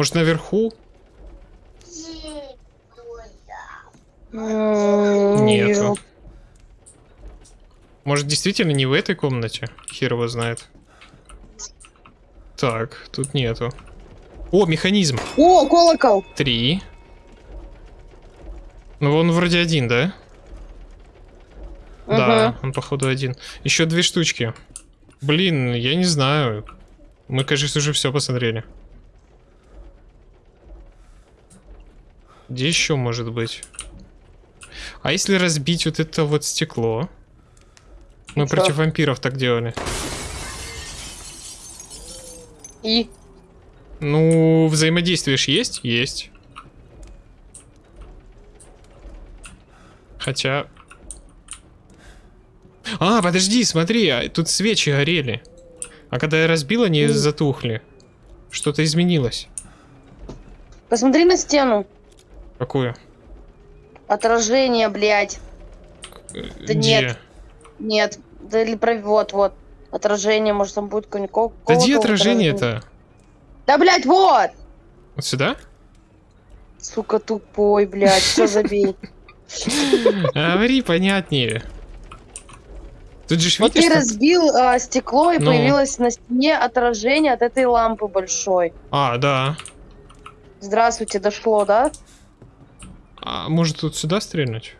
Может, наверху? Нету. Может, действительно не в этой комнате? Хер его знает. Так, тут нету. О, механизм. О, колокол! Три. Ну, он вроде один, да? Да, он походу один. Еще две штучки. Блин, я не знаю. Мы, кажется, уже все посмотрели. Где еще может быть? А если разбить вот это вот стекло? Мы чё? против вампиров так делали. И? Ну, взаимодействие ж есть? Есть. Хотя... А, подожди, смотри, а тут свечи горели. А когда я разбил, они затухли. Что-то изменилось. Посмотри на стену. Какое? Отражение, блядь. Да нет. Нет. Да или про... Вот, вот. Отражение, может там будет кол- Да где отражение-то? Да, блядь, вот! Вот сюда? Сука, тупой, блядь, все забей. <laughs> Говори понятнее. Тут же Вот ты разбил а, стекло, и Ну. появилось на стене отражение от этой лампы большой. А, да. Здравствуйте, дошло, да? А может тут сюда стрельнуть?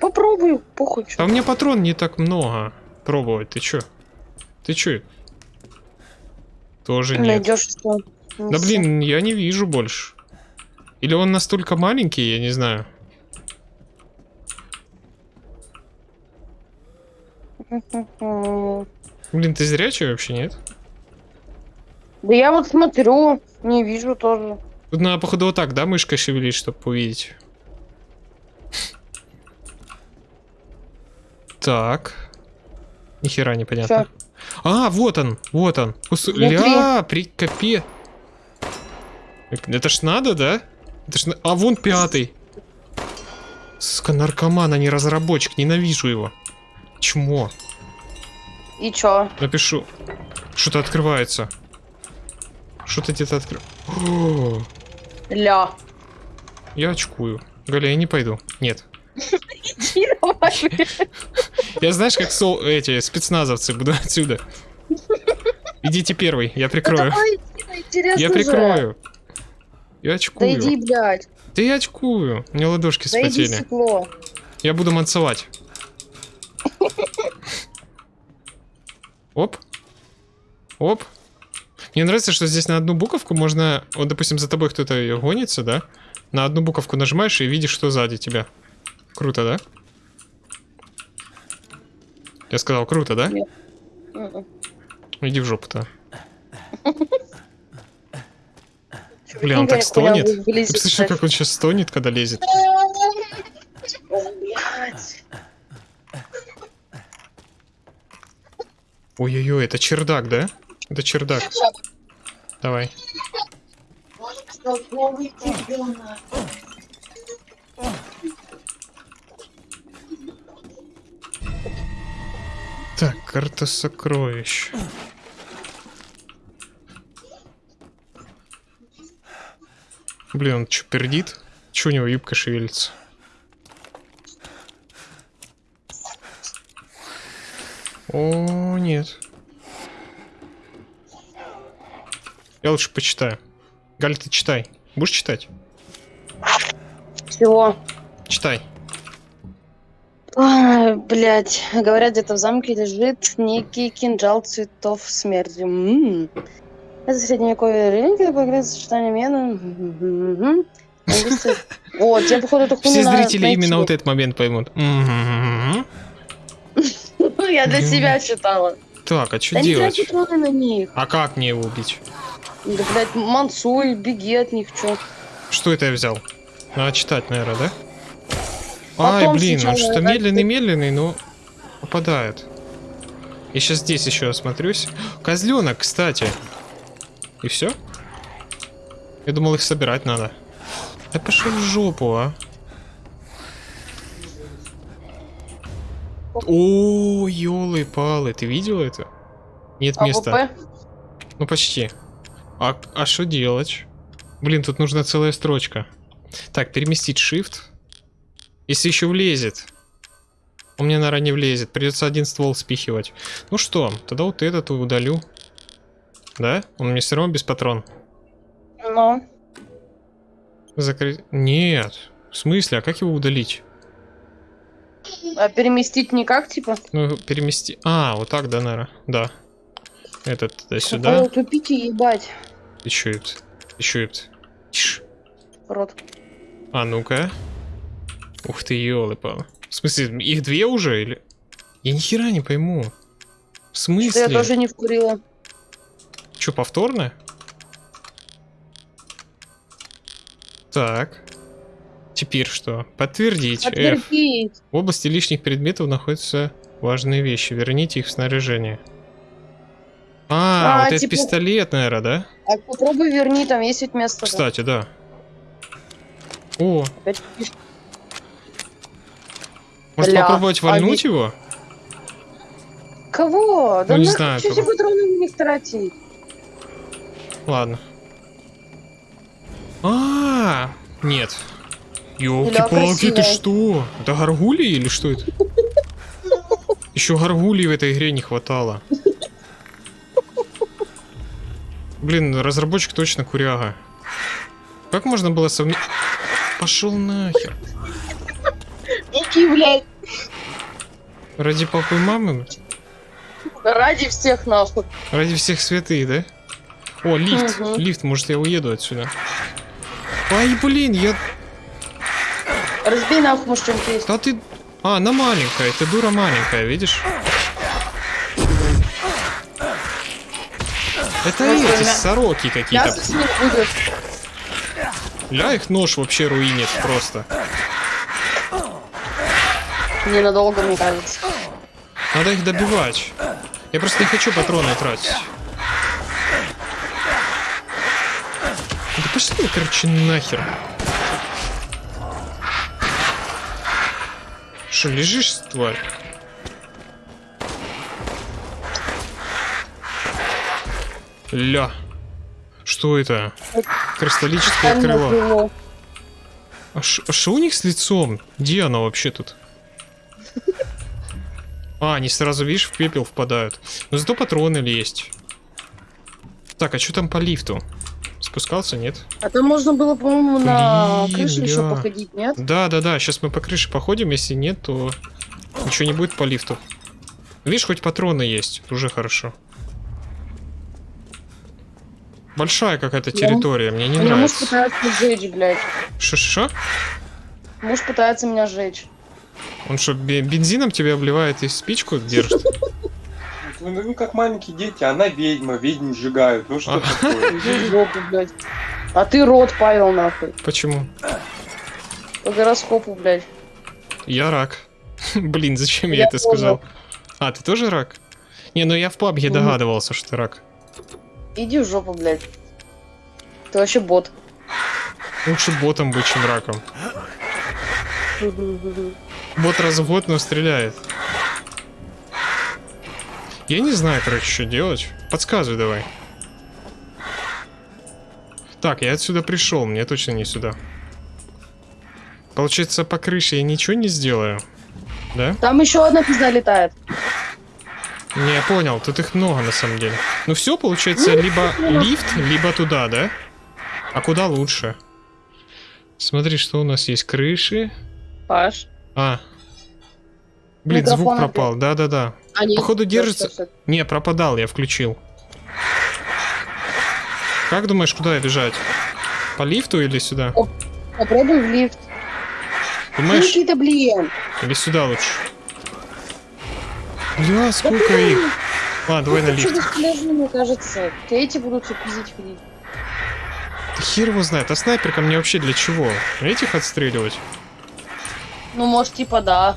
Попробуй, похуй. А у меня патрон не так много. Пробовать, ты чё? Ты чё? Тоже нет. Найдешь что. Да блин, я не вижу больше. Или он настолько маленький, я не знаю. <laughs> Блин, ты зрячий вообще, нет? Да я вот смотрю, не вижу тоже. Тут надо, походу, вот так, да, мышкой шевелить, чтобы увидеть. Так. Нихера непонятно. А, вот он, вот он. Ус-. Ля, при капе. Это ж надо, да? Это ж А вон пятый. Сука, наркоман, а не разработчик. Ненавижу его. Чмо. И чё? Напишу. Что-то открывается. Что-то где-то открывается. Ля. Я очкую. Галя, я не пойду. Нет. Я знаешь, как сол... эти спецназовцы буду отсюда. Идите первый, я прикрою. Я прикрою. Я Да очкую. иди, блядь. Да я очкую. У меня ладошки стекло. Я буду мансовать. <laughs> Оп. Оп. Мне нравится, что здесь на одну буковку можно... Вот, допустим, за тобой кто-то гонится, да? На одну буковку нажимаешь и видишь, что сзади тебя. Круто, да? Я сказал, круто, да? Мгм. Иди в жопу-то. Бля, он так стонет. Ты слышишь, как он сейчас стонет, когда лезет? Ой-ой-ой, это чердак, да? Это чердак. Давай. Так, карта сокровищ. Блин, он что, пердит? Че у него юбка шевелится? О, нет. Я лучше почитаю. Галя, ты читай. Будешь читать? Всего. Читай. Ай, блядь. Говорят, где-то в замке лежит некий кинжал цветов смерти. М. Это средневековый рынок, это поиграет сочетание. Английский- Вот, я походу эту хуйню Все зрители именно вот этот момент поймут. <laughs> Ну, я для себя читала. Так, а что делать? А как мне его убить? Да, блядь, мансуй, беги от них, чё. Что это я взял? Надо читать, наверное, да? Ай, Потом блин, он что-то медленный-медленный, но попадает. Я сейчас здесь еще осмотрюсь. Козленок, кстати. И все? Я думал, их собирать надо. Да пошел в жопу, а. О, елы-палы, ты видел это? Нет места. АВП? Ну почти. А а что делать? Блин, тут нужна целая строчка. Так, переместить shift. Если еще влезет. У меня, наверное, не влезет. Придется один ствол спихивать. Ну что, тогда вот этот удалю. Да? Он мне все равно без патрон. Ну, Закрыть. Нет. В смысле? А как его удалить? а переместить никак, типа? Ну, перемести. А, вот так, да, наверное. Да. Этот туда сюда. Тупите, ебать. Еще это. Еще это. Тише. Рот. А ну-ка. Ух ты, елы палы В смысле, их две уже или? Я ни хера не пойму. В Что я смысле? тоже не вкурила. Че, повторно? Так. Теперь что? Подтвердить. F. Подтвердить. В области лишних предметов находятся важные вещи. Верните их в снаряжение. А, А, вот это типа- пистолет, наверное, да? А попробуй верни, там есть ведь место. Кстати, да. О, Опять может Бля, попробовать а вальнуть его? Кого? Да Ну, не нахуй знаю, кого. эти патроны них тратить? Ладно. А, нет. Ёлки-палки, ты что? Это горгулии или что это? <laughs> Еще горгулий в этой игре не хватало. Блин, разработчик точно куряга. Как можно было совместить... Пошел нахер. Блядь. Ради папы и мамы? Ради всех нахуй. Ради всех святых, да? О, лифт. Мгм. Лифт, может я уеду отсюда. Ай, блин, я... Разбей нахуй, может, что-нибудь есть. Да ты... А, она маленькая, ты дура маленькая, видишь? Это эти сороки какие-то. Ля, их нож вообще руинит просто. Ненадолго, мне кажется. Надо их добивать. Я просто не хочу патроны тратить. Да пошли, короче, нахер. Что, лежишь, тварь? Ля. Что это? Кристаллическое крыло. крыло. А что у них с лицом? Где оно вообще тут? А, они сразу, видишь, в пепел впадают. Но зато патроны есть. Так, а что там по лифту? Спускался, нет? А там можно было, по-моему, на Блин, крыше еще походить, нет? Да, да, да. Сейчас мы по крыше походим. Если нет, то ничего не будет по лифту. Видишь, хоть патроны есть. Уже хорошо. Большая какая-то Я- территория, мне не Меня муж нравится. пытается сжечь, блядь. Шо-шо? Муж пытается меня сжечь. Он что, бе- бензином тебя обливает и спичку держит? Ну, ну, как маленькие дети, она ведьма, ведьм сжигают. Ну что А. такое? <laughs> А ты рот, Павел, нахуй. Почему? По гороскопу, блядь. Я рак. <laughs> Блин, зачем я, это сказал? А, ты тоже рак? Не, ну я в пабге догадывался, что ты рак. Иди в жопу, блядь. Ты вообще бот. Лучше ботом быть, чем раком. Бот раз в год, но стреляет. Я не знаю, короче, что делать. Подсказывай давай. Так, я отсюда пришел, мне точно не сюда. Получается, по крыше я ничего не сделаю. Да? Там еще одна пизда летает. Не, я понял, тут их много на самом деле. Ну все, получается, либо лифт, либо туда, да? А куда лучше? Смотри, что у нас есть. Крыши. Паш. А. Блин, звук Микрофон опять. пропал. Да-да-да. А, Походу, держится. всё. Не, пропадал, я включил. Как думаешь, куда бежать? По лифту или сюда? Попробуй в лифт. Ну, Думаешь, Никита, блин. или сюда лучше? Бля, сколько их? Ладно, давай на лифт. мне кажется. Эти будут пиздить ходить. Да хер его знает, а снайперка мне вообще для чего? Этих отстреливать? Ну, может, типа, да.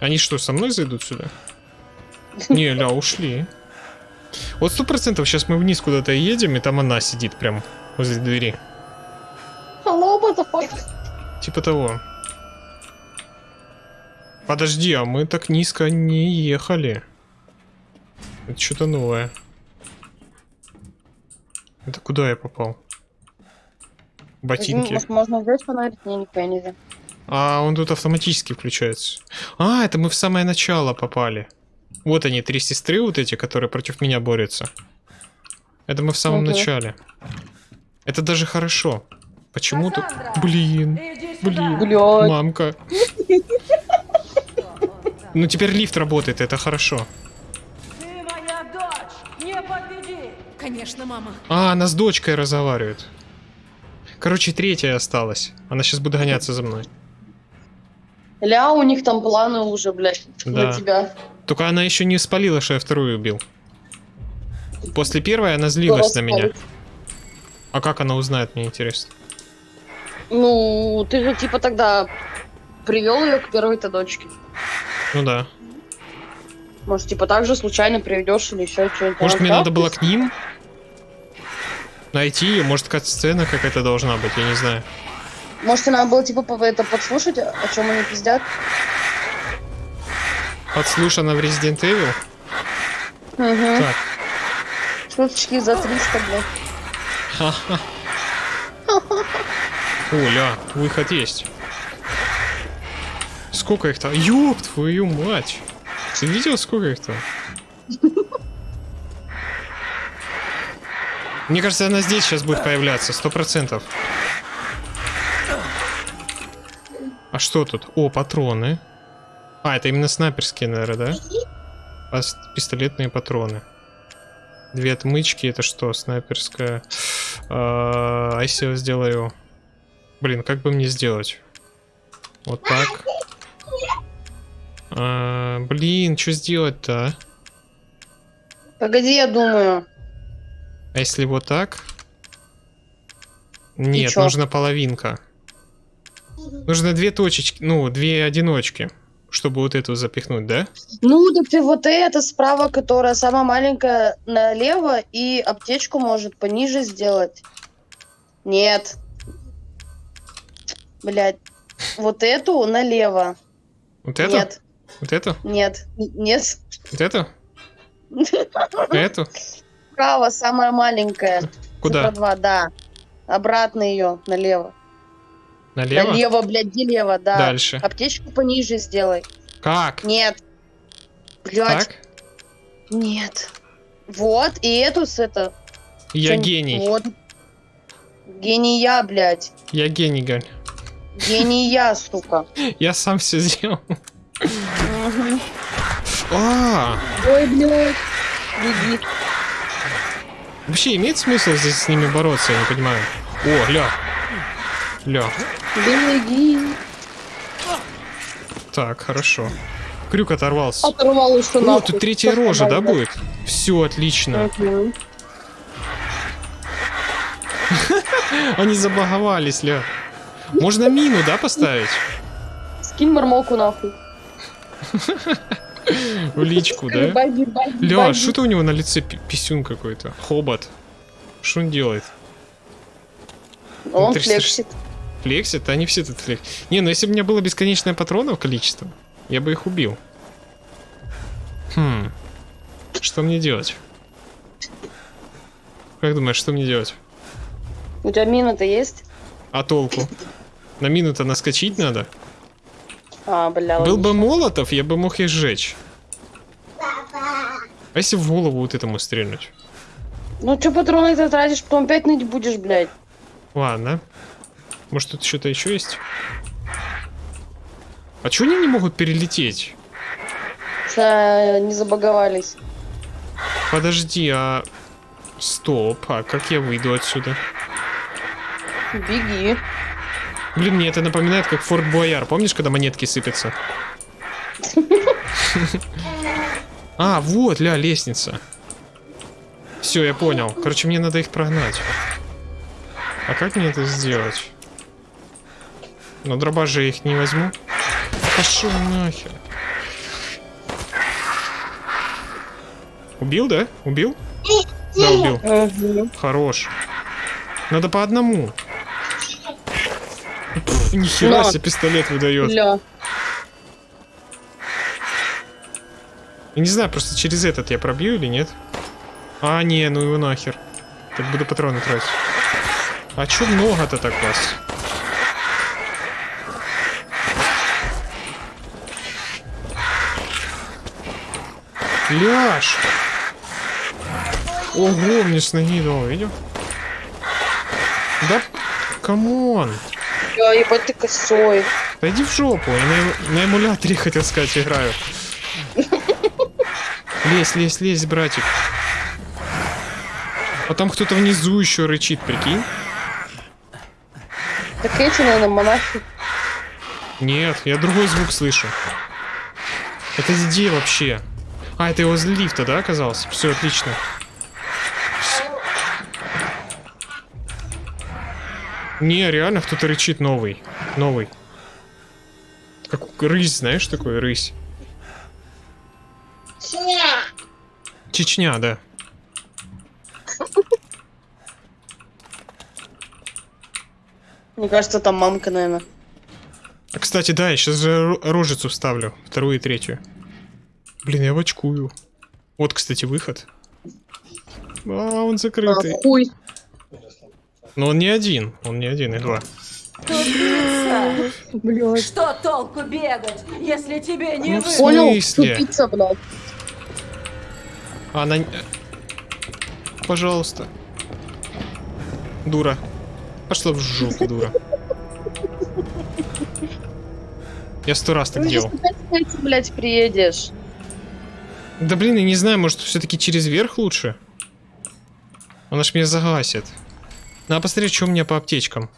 Они что, со мной зайдут сюда? Не, ля, ушли. Вот сто процентов сейчас мы вниз куда-то едем, и там она сидит прям возле двери. Hello, motherfucker. Типа того. Подожди, а мы так низко не ехали. Это что-то новое. Это куда я попал? Ботинки. Может, можно взять фонарик? Не, нельзя. А, он тут автоматически включается. А, это мы в самое начало попали. Вот они, три сестры вот эти, которые против меня борются. Это мы в самом Мгм. начале. Это даже хорошо. Почему тут... Кассандра, Блин, блин, Блядь. мамка. <laughs> Ну теперь лифт работает, это хорошо. Ты моя дочь. Не подведи. Конечно, мама. А, она с дочкой разговаривает. Короче, третья осталась. Она сейчас будет гоняться за мной. Ля, у них там планы уже, блядь, Да. на тебя. Только она еще не спалила, что я вторую убил. После первой она злилась Кто на меня. А как она узнает, мне интересно. Ну, ты же типа тогда привел ее к первой-то дочке. Ну да. Может, типа так же случайно приведешь или еще что-нибудь. Может, мне надо было к ним найти может, кат-сцена какая-то должна быть, я не знаю. Может, надо было типа это подслушать, о чем они пиздят? Подслушана в Resident Evil. Угу. Так. Шуточки за 300, блядь. Оля, выход есть. Сколько их там? Ёб твою мать! Ты видел, сколько их там? Мне кажется, она здесь сейчас будет появляться, сто процентов. А что тут? О, патроны. А, это именно снайперские, наверное, да? Пистолетные патроны. Две отмычки, это что, снайперская? А а если я сделаю... Блин, как бы мне сделать? Вот так. А, блин, что сделать-то, а? Погоди, я думаю. А если вот так? Нет, чё? нужна половинка. Нужно две точечки, ну, две одиночки, чтобы вот эту запихнуть, да? Ну, так ты вот это справа, которая самая маленькая, налево, и аптечку может пониже сделать. Нет. Блять. Вот эту налево. Вот эту? Нет, Вот эту? нет, нет. Вот эту? Эту? Справа самая маленькая. Куда? Цифра два, да. Обратно ее, налево. Налево? Налево, блядь, где лево, да. Дальше. Аптечку пониже сделай. Как? Нет. Блять, Так? нет. Вот, и эту с это. Я Чем- гений. Вот. Гений я, блядь. Я гений, Галь. Гений я, сука. <laughs> Я сам все сделал. А, Ой, блядь. Беги. вообще имеет смысл здесь с ними бороться, я не понимаю. О, ля. Ля. Беги. Так, хорошо. Крюк оторвался. Оторвал еще О, нахуй. тут третья Что рожа, да, будет? Все, отлично. Они забаговались, ля. Можно мину, да, поставить? Скинь мормоку нахуй. В личку, да? Ля, что-то у него на лице пи- писюн какой-то. Хобот. Что он делает? Он флексит. Флексит? Они все тут флексят. Не, ну если бы у меня было бесконечное патронов количество, я бы их убил. Хм. Что мне делать? Как думаешь, что мне делать? У тебя мина-то есть? А толку? На мину-то наскочить надо? А, бля, Был бы молотов, я бы мог их сжечь. А если в голову вот этому стрельнуть? Ну чё патроны ты тратишь, потом опять ныть будешь, блядь. Ладно. Может тут что-то еще есть? А чё они не могут перелететь? Что не забаговались. Подожди, а... Стоп, а как я выйду отсюда? Беги. Блин, мне это напоминает как Форт Бояр. Помнишь, когда монетки сыпятся? А, вот, ля, лестница. Все, я понял. Короче, мне надо их прогнать. А как мне это сделать? Ну, дробаш же я их не возьму. Пошел нахер. Убил, да? Убил? Да, убил. Хорош. Надо по одному. <laughs> Нихера На. себе пистолет выдает. Я не знаю, просто через этот я пробью или нет. А, не, ну его нахер. Так буду патроны тратить. А чё много-то так вас? Ляж! Ого, мне с ноги дал, видел? Да, come on! Бля, ебать ты косой. Да иди в жопу, я на, на эмуляторе, <laughs> хотел сказать, играю. Лезь, лезь, лезь, братик. А там кто-то внизу еще рычит, прикинь? Так эти, наверное, монахи. Нет, я другой звук слышу. Это где вообще? А, это его возле лифта, да, оказался? Все, отлично. Не, реально кто-то рычит новый. Новый. Как рысь, знаешь, такой рысь. Чечня, да. Мне кажется, там мамка, наверное. А, кстати, да, я сейчас же ро- рожицу вставлю. Вторую и третью. Блин, я бочкую. Вот, кстати, выход. А, он закрытый. А, хуй. Но он не один. Он не один, и два. Тупица! Что толку бегать, если тебе не Ну, вы... Понял? смысле? Тупица, блядь. Она... Пожалуйста. Дура. Пошла в жопу, дура. Я сто раз так Ты делал. кстати, блядь, приедешь. Да блин, я не знаю, может все-таки через верх лучше? Она ж меня загасит. Надо посмотреть, что у меня по аптечкам.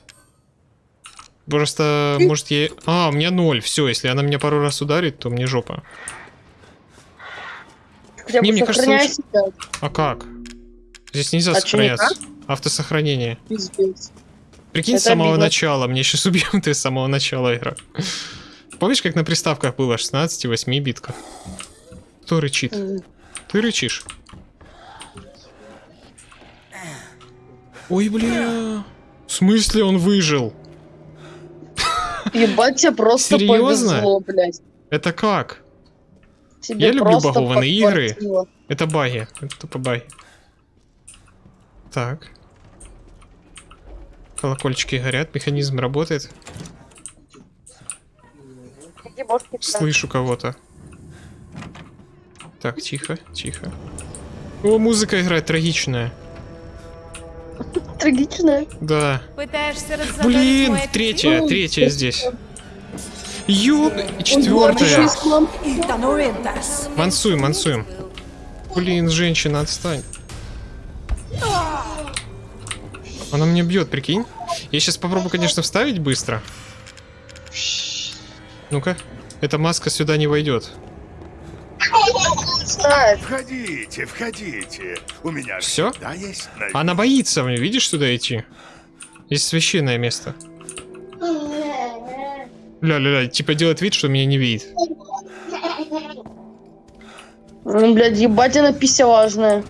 Просто, может, я... А, у меня ноль. Все, если она меня пару раз ударит, то мне жопа. Хотя Не, мне кажется, лучше- себя. А как? Здесь нельзя А сохраняться. Автосохранение. Пиздец. Прикинь, Это с самого обидно. начала. Мне сейчас убьем <laughs> ты с самого начала игра. Помнишь, как на приставках было 16 и 8 битках? Кто рычит? М. Ты рычишь. Ой, бля. В смысле он выжил? Ебать, тебе просто Серьезно? повезло, блядь. Это как? Тебе Я люблю багованные игры. Это баги. Это тупо баги. Так. Колокольчики горят, механизм работает. Слышу кого-то. Так, тихо, тихо. О, музыка играет трагичная. Трагично. Да. Пытаешься Блин, аппетит? третья, третья здесь. Ёб, четвертая. Мансуем, мансуем. Блин, женщина, отстань. Она меня бьет, прикинь. Я сейчас попробую, конечно, вставить быстро. Ну-ка. Эта маска сюда не войдет. Входите, входите. У меня Всё? всегда есть на Она боится мне, видишь, сюда идти? Здесь священное место. Ля-ля-ля, типа делает вид, что меня не видит. Ну, блядь, ебать она пися важная.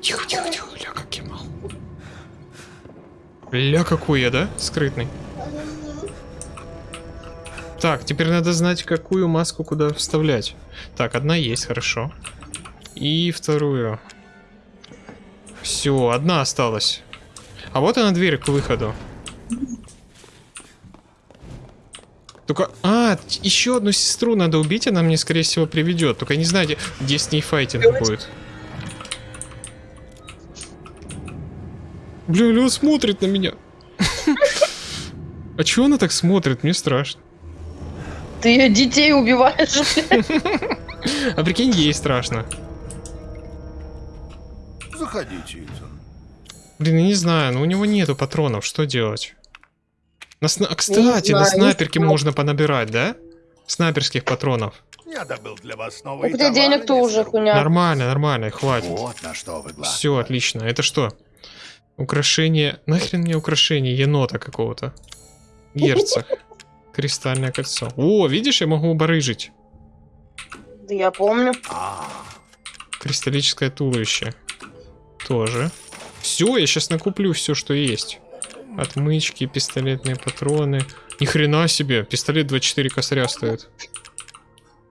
Тихо, тихо, тихо, ля, как я мал. Ля, какой я, да? Скрытный. Так, теперь надо знать, какую маску куда вставлять. Так, одна есть, хорошо. И вторую. Все, одна осталась. А вот она дверь к выходу. Только, а, еще одну сестру надо убить, она мне, скорее всего, приведет. Только не знаю, где, с ней файтинг будет. Бля, Лё смотрит на меня. <laughs> А чего она так смотрит? Мне страшно. Ты ее детей убиваешь. <laughs> А прикинь, ей страшно. Заходите. Блин, я не знаю, но у него нету патронов, что делать? На сна- а, кстати, на знаю, снайперке не можно понабирать, да? Снайперских патронов. Я добыл для вас новые У тебя товары, денег-то уже хуйня. Нормально, нормально, хватит. Вот на что вы глаз. Все, отлично. Это что? Украшение. Нахрен мне украшение енота какого-то? Герцог. <laughs> Кристальное кольцо. О, видишь, я могу барыжить. Да я помню. А, Кристаллическое туловище. Тоже. Все, я сейчас накуплю все, что есть. Отмычки, пистолетные патроны. Ни хрена себе, пистолет 24 косаря стоит.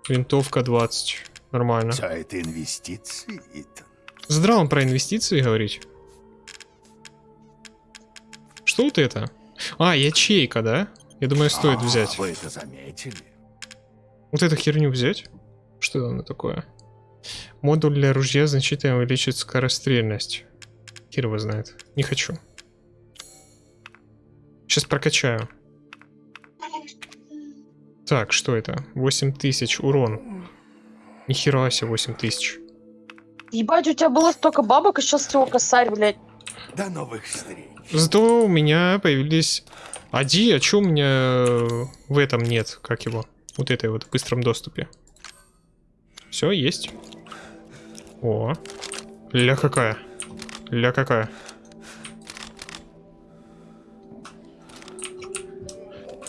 Винтовка 20. Нормально. все это инвестиции, Итан. Здраво про инвестиции говорить. Что вот это? А, ячейка, да? Я думаю, стоит А, взять. Вы это заметили? Вот эту херню взять? Что оно такое? Модуль для ружья значительно увеличит скорострельность. Хер его знает. Не хочу. Сейчас прокачаю. Так, что это? 8000 урон. Нихера себе 8000. Ебать, у тебя было столько бабок, а сейчас всего косарь, блядь. До новых встреч. Зато у меня появились... Ади, а чё у меня э, в этом нет? Как его? Вот этой вот в быстром доступе. Все, есть. О. Ля какая. Ля какая.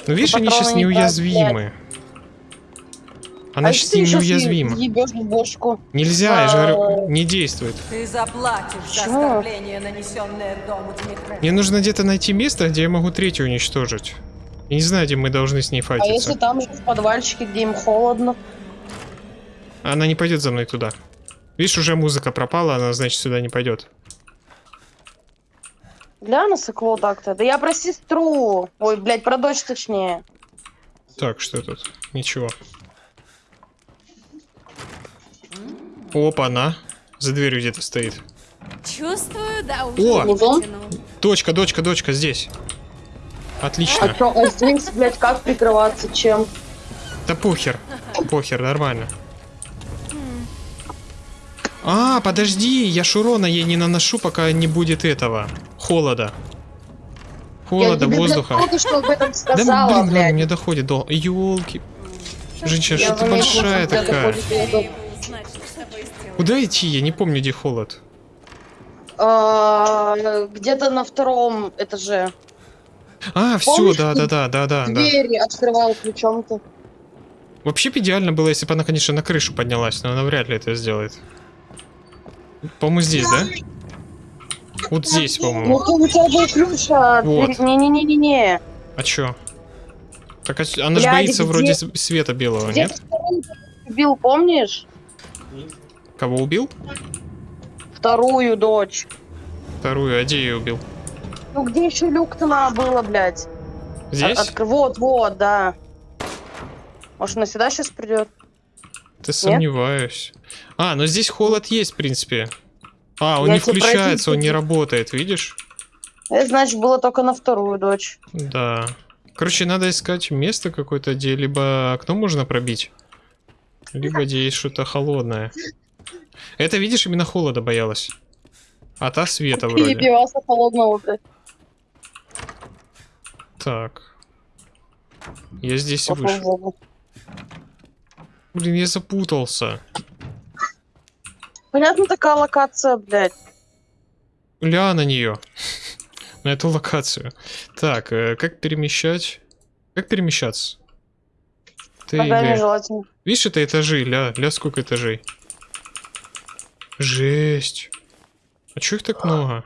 Ну видишь, они сейчас не неуязвимы. Она а сейчас неуязвима. Нельзя, я же А. говорю, не действует. Ты заплатишь за оскорбление, нанесенное дому Дмитрия. Мне нужно где-то найти место, где я могу третью уничтожить. Я не знаю, где мы должны с ней А файтиться. если там же в подвальчике, где им холодно? Она не пойдет за мной туда. Видишь, уже музыка пропала, она, значит, сюда не пойдет. Гляну сыкло так-то. Да я про сестру. Ой, блядь, про дочь точнее. Так, что тут? Ничего. Опа, она. За дверью где-то стоит. Чувствую, да, уже О! Дочка, дочка, дочка, здесь. Отлично. А чё, а здесь, блядь, как прикрываться, чем? Да похер. Похер, нормально. А, подожди, я шурона ей не наношу, пока не будет этого. Холода. Холода, я воздуха. что об этом Да, блин, блядь. мне доходит до... Ёлки. Женщина, что ты большая что такая? доходит Куда идти? Я не помню, где холод. А, Где-то на втором этаже. А, все, да, да, да, да, да. Двери открывал ключом-то. Вообще бы идеально было, если бы она, конечно, на крышу поднялась, но она вряд ли это сделает. По-моему, здесь, да? Вот здесь, Ну, по-моему. ты у тебя был ключ, а Вот. дверь- Не-не-не-не-не. А чё? Так а она же боится вроде света белого, нет? убил, помнишь? Кого убил? Вторую дочь. Вторую, а где ее убил? Ну где еще люк-то надо было, блядь? Здесь? От- откры- Вот, вот, да. Может, она сюда сейчас придет? Ты сомневаюсь. А, но здесь холод есть, в принципе. А, он Я не включается, он пройти- не работает, видишь? Это значит было только на вторую дочь. Да. Короче, надо искать место какое-то, где либо окно можно пробить, либо где есть что-то холодное. Это, видишь, именно холода боялась. А та света вроде. Перебивался холодного, блядь. Так. Я здесь в вышел. Блин, я запутался. Понятно, такая локация, блядь. Ля на нее. <laughs> На эту локацию. Так, э, как перемещать? Как перемещаться? Ты, Ногами желательно. Видишь, это этажи, ля, ля, сколько этажей? Жесть. А чё их так много?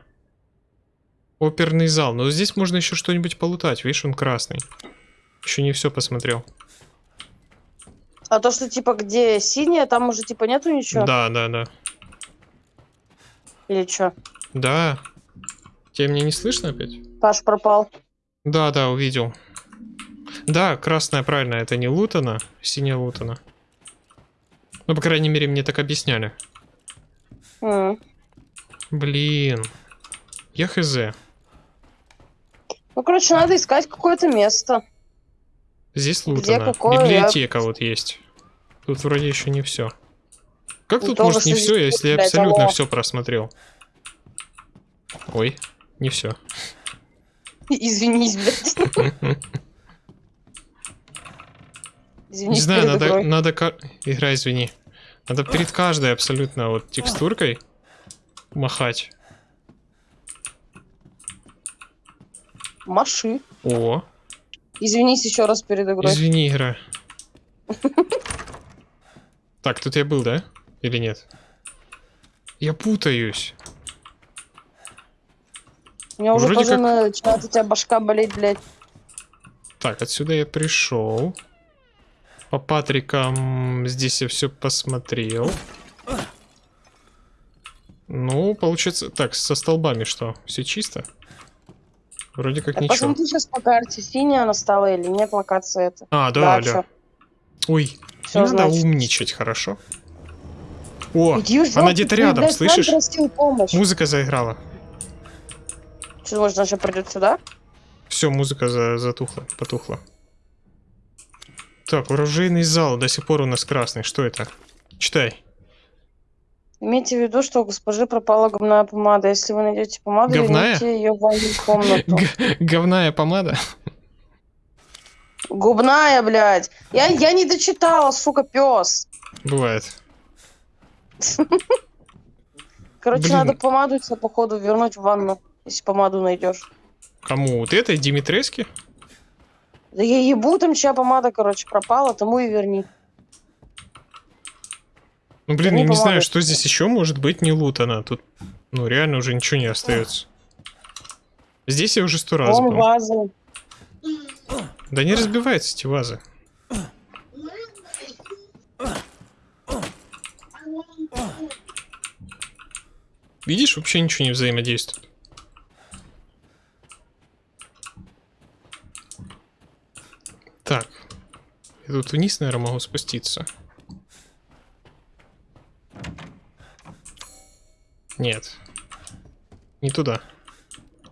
Оперный зал. Но здесь можно еще что-нибудь полутать. Видишь, он красный. Еще не все посмотрел. А то, что типа где синяя, там уже типа нету ничего? Да, да, да. Или что? Да. Тебя меня не слышно опять? Паш пропал. Да, да, увидел. Да, красная, правильно, это не лутана, синяя лутана. Ну, по крайней мере, мне так объясняли. М. Блин. Я хз. Ну, короче, надо искать какое-то место. Здесь лутана. какое? Библиотека вот есть. Тут вроде еще не все. Как Ну, тут может не все, если я абсолютно все просмотрел? Ой, не все. <laughs> Извинись, блядь. <laughs> Не Извинись знаю, перед надо, надо... Игра, извини. Надо перед каждой абсолютно вот текстуркой махать. Маши. О, Извинись еще раз перед игрой. извини, игра. Так, тут я был, да? Или нет? Я путаюсь. У меня уже тоже как- начинает у тебя башка болеть, блядь. Так, отсюда я пришел. По Патрикам здесь я все посмотрел. Ну, получается... Так, со столбами что? Все чисто? Вроде как Так ничего. посмотри сейчас по карте, синяя она стала или нет локация это. А, да, да. всё. Ой, Всё, не надо значит. умничать, хорошо? О, Иди она где-то рядом, слышишь? музыка заиграла. Что, может, сейчас придет сюда? Все, музыка за- затухла, потухла. Так, оружейный зал до сих пор у нас красный. Что это? Читай. Имейте в виду, что у госпожи пропала губная помада. Если вы найдете помаду, Говная? верните ее в ванную комнату. <laughs> Г- говная помада. Губная, блядь. Я, я не дочитала, сука, пес. Бывает. Короче, Блин. надо помаду тебе, походу, вернуть в ванну, если помаду найдешь. Кому? Вот этой Димитрески? Да я ебу, там чья помада, короче, пропала, тому и верни. Ну блин, Не я не знаю, что здесь еще может быть не лутано. Тут, ну реально уже ничего не остается. Здесь я уже сто раз Вон был. ваза. Да не разбиваются эти вазы. Видишь, вообще ничего не взаимодействует. Так. Я тут вниз, наверное, могу спуститься. Нет. Не туда.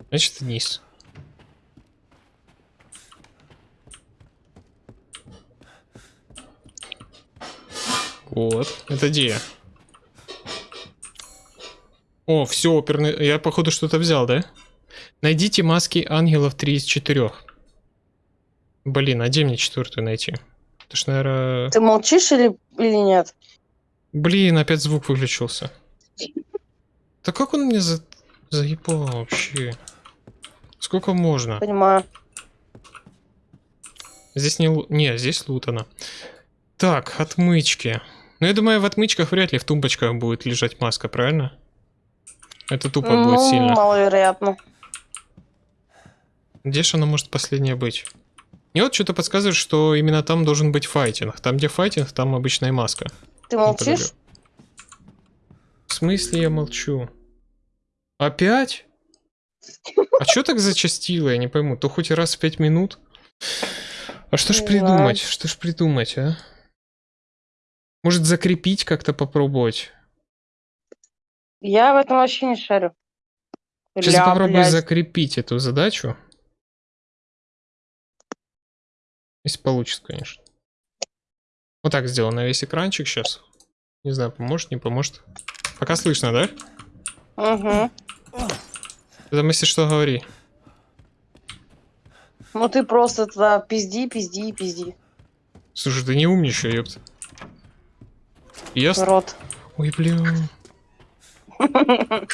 Значит, вниз. Вот. Это где? О, все, оперный... Я, походу, что-то взял, да? Найдите маски ангелов 3 из 4. Блин, а где мне четвертую найти? Это ж, наверное... Ты молчишь или, или нет? Блин, опять звук выключился. Да как он мне за... заебал вообще? Сколько можно? Понимаю. Здесь не... лу- Не, здесь лутано. Так, отмычки. Ну, я думаю, в отмычках вряд ли в тумбочках будет лежать маска, правильно? Это тупо будет Ну, сильно. маловероятно. Где же она может последняя быть? Мне вот что-то подсказывает, что именно там должен быть файтинг. Там, где файтинг, там обычная маска. Ты молчишь? В смысле я молчу? Опять? А что так зачастило, я не пойму. То хоть раз в пять минут? А что ж придумать? Что ж придумать, а? Может закрепить как-то попробовать? Я в этом вообще не шарю. Сейчас Ля, попробую блядь. закрепить эту задачу. Если получится, конечно. Вот так сделаю на весь экранчик сейчас. Не знаю, поможет, не поможет. Пока слышно, да? Мгм. Ты там, если что, говори. Ну ты просто туда пизди, пизди, пизди. Слушай, ты не умничай, ёпта. Ясно? Рот. Ой, блин. <laughs>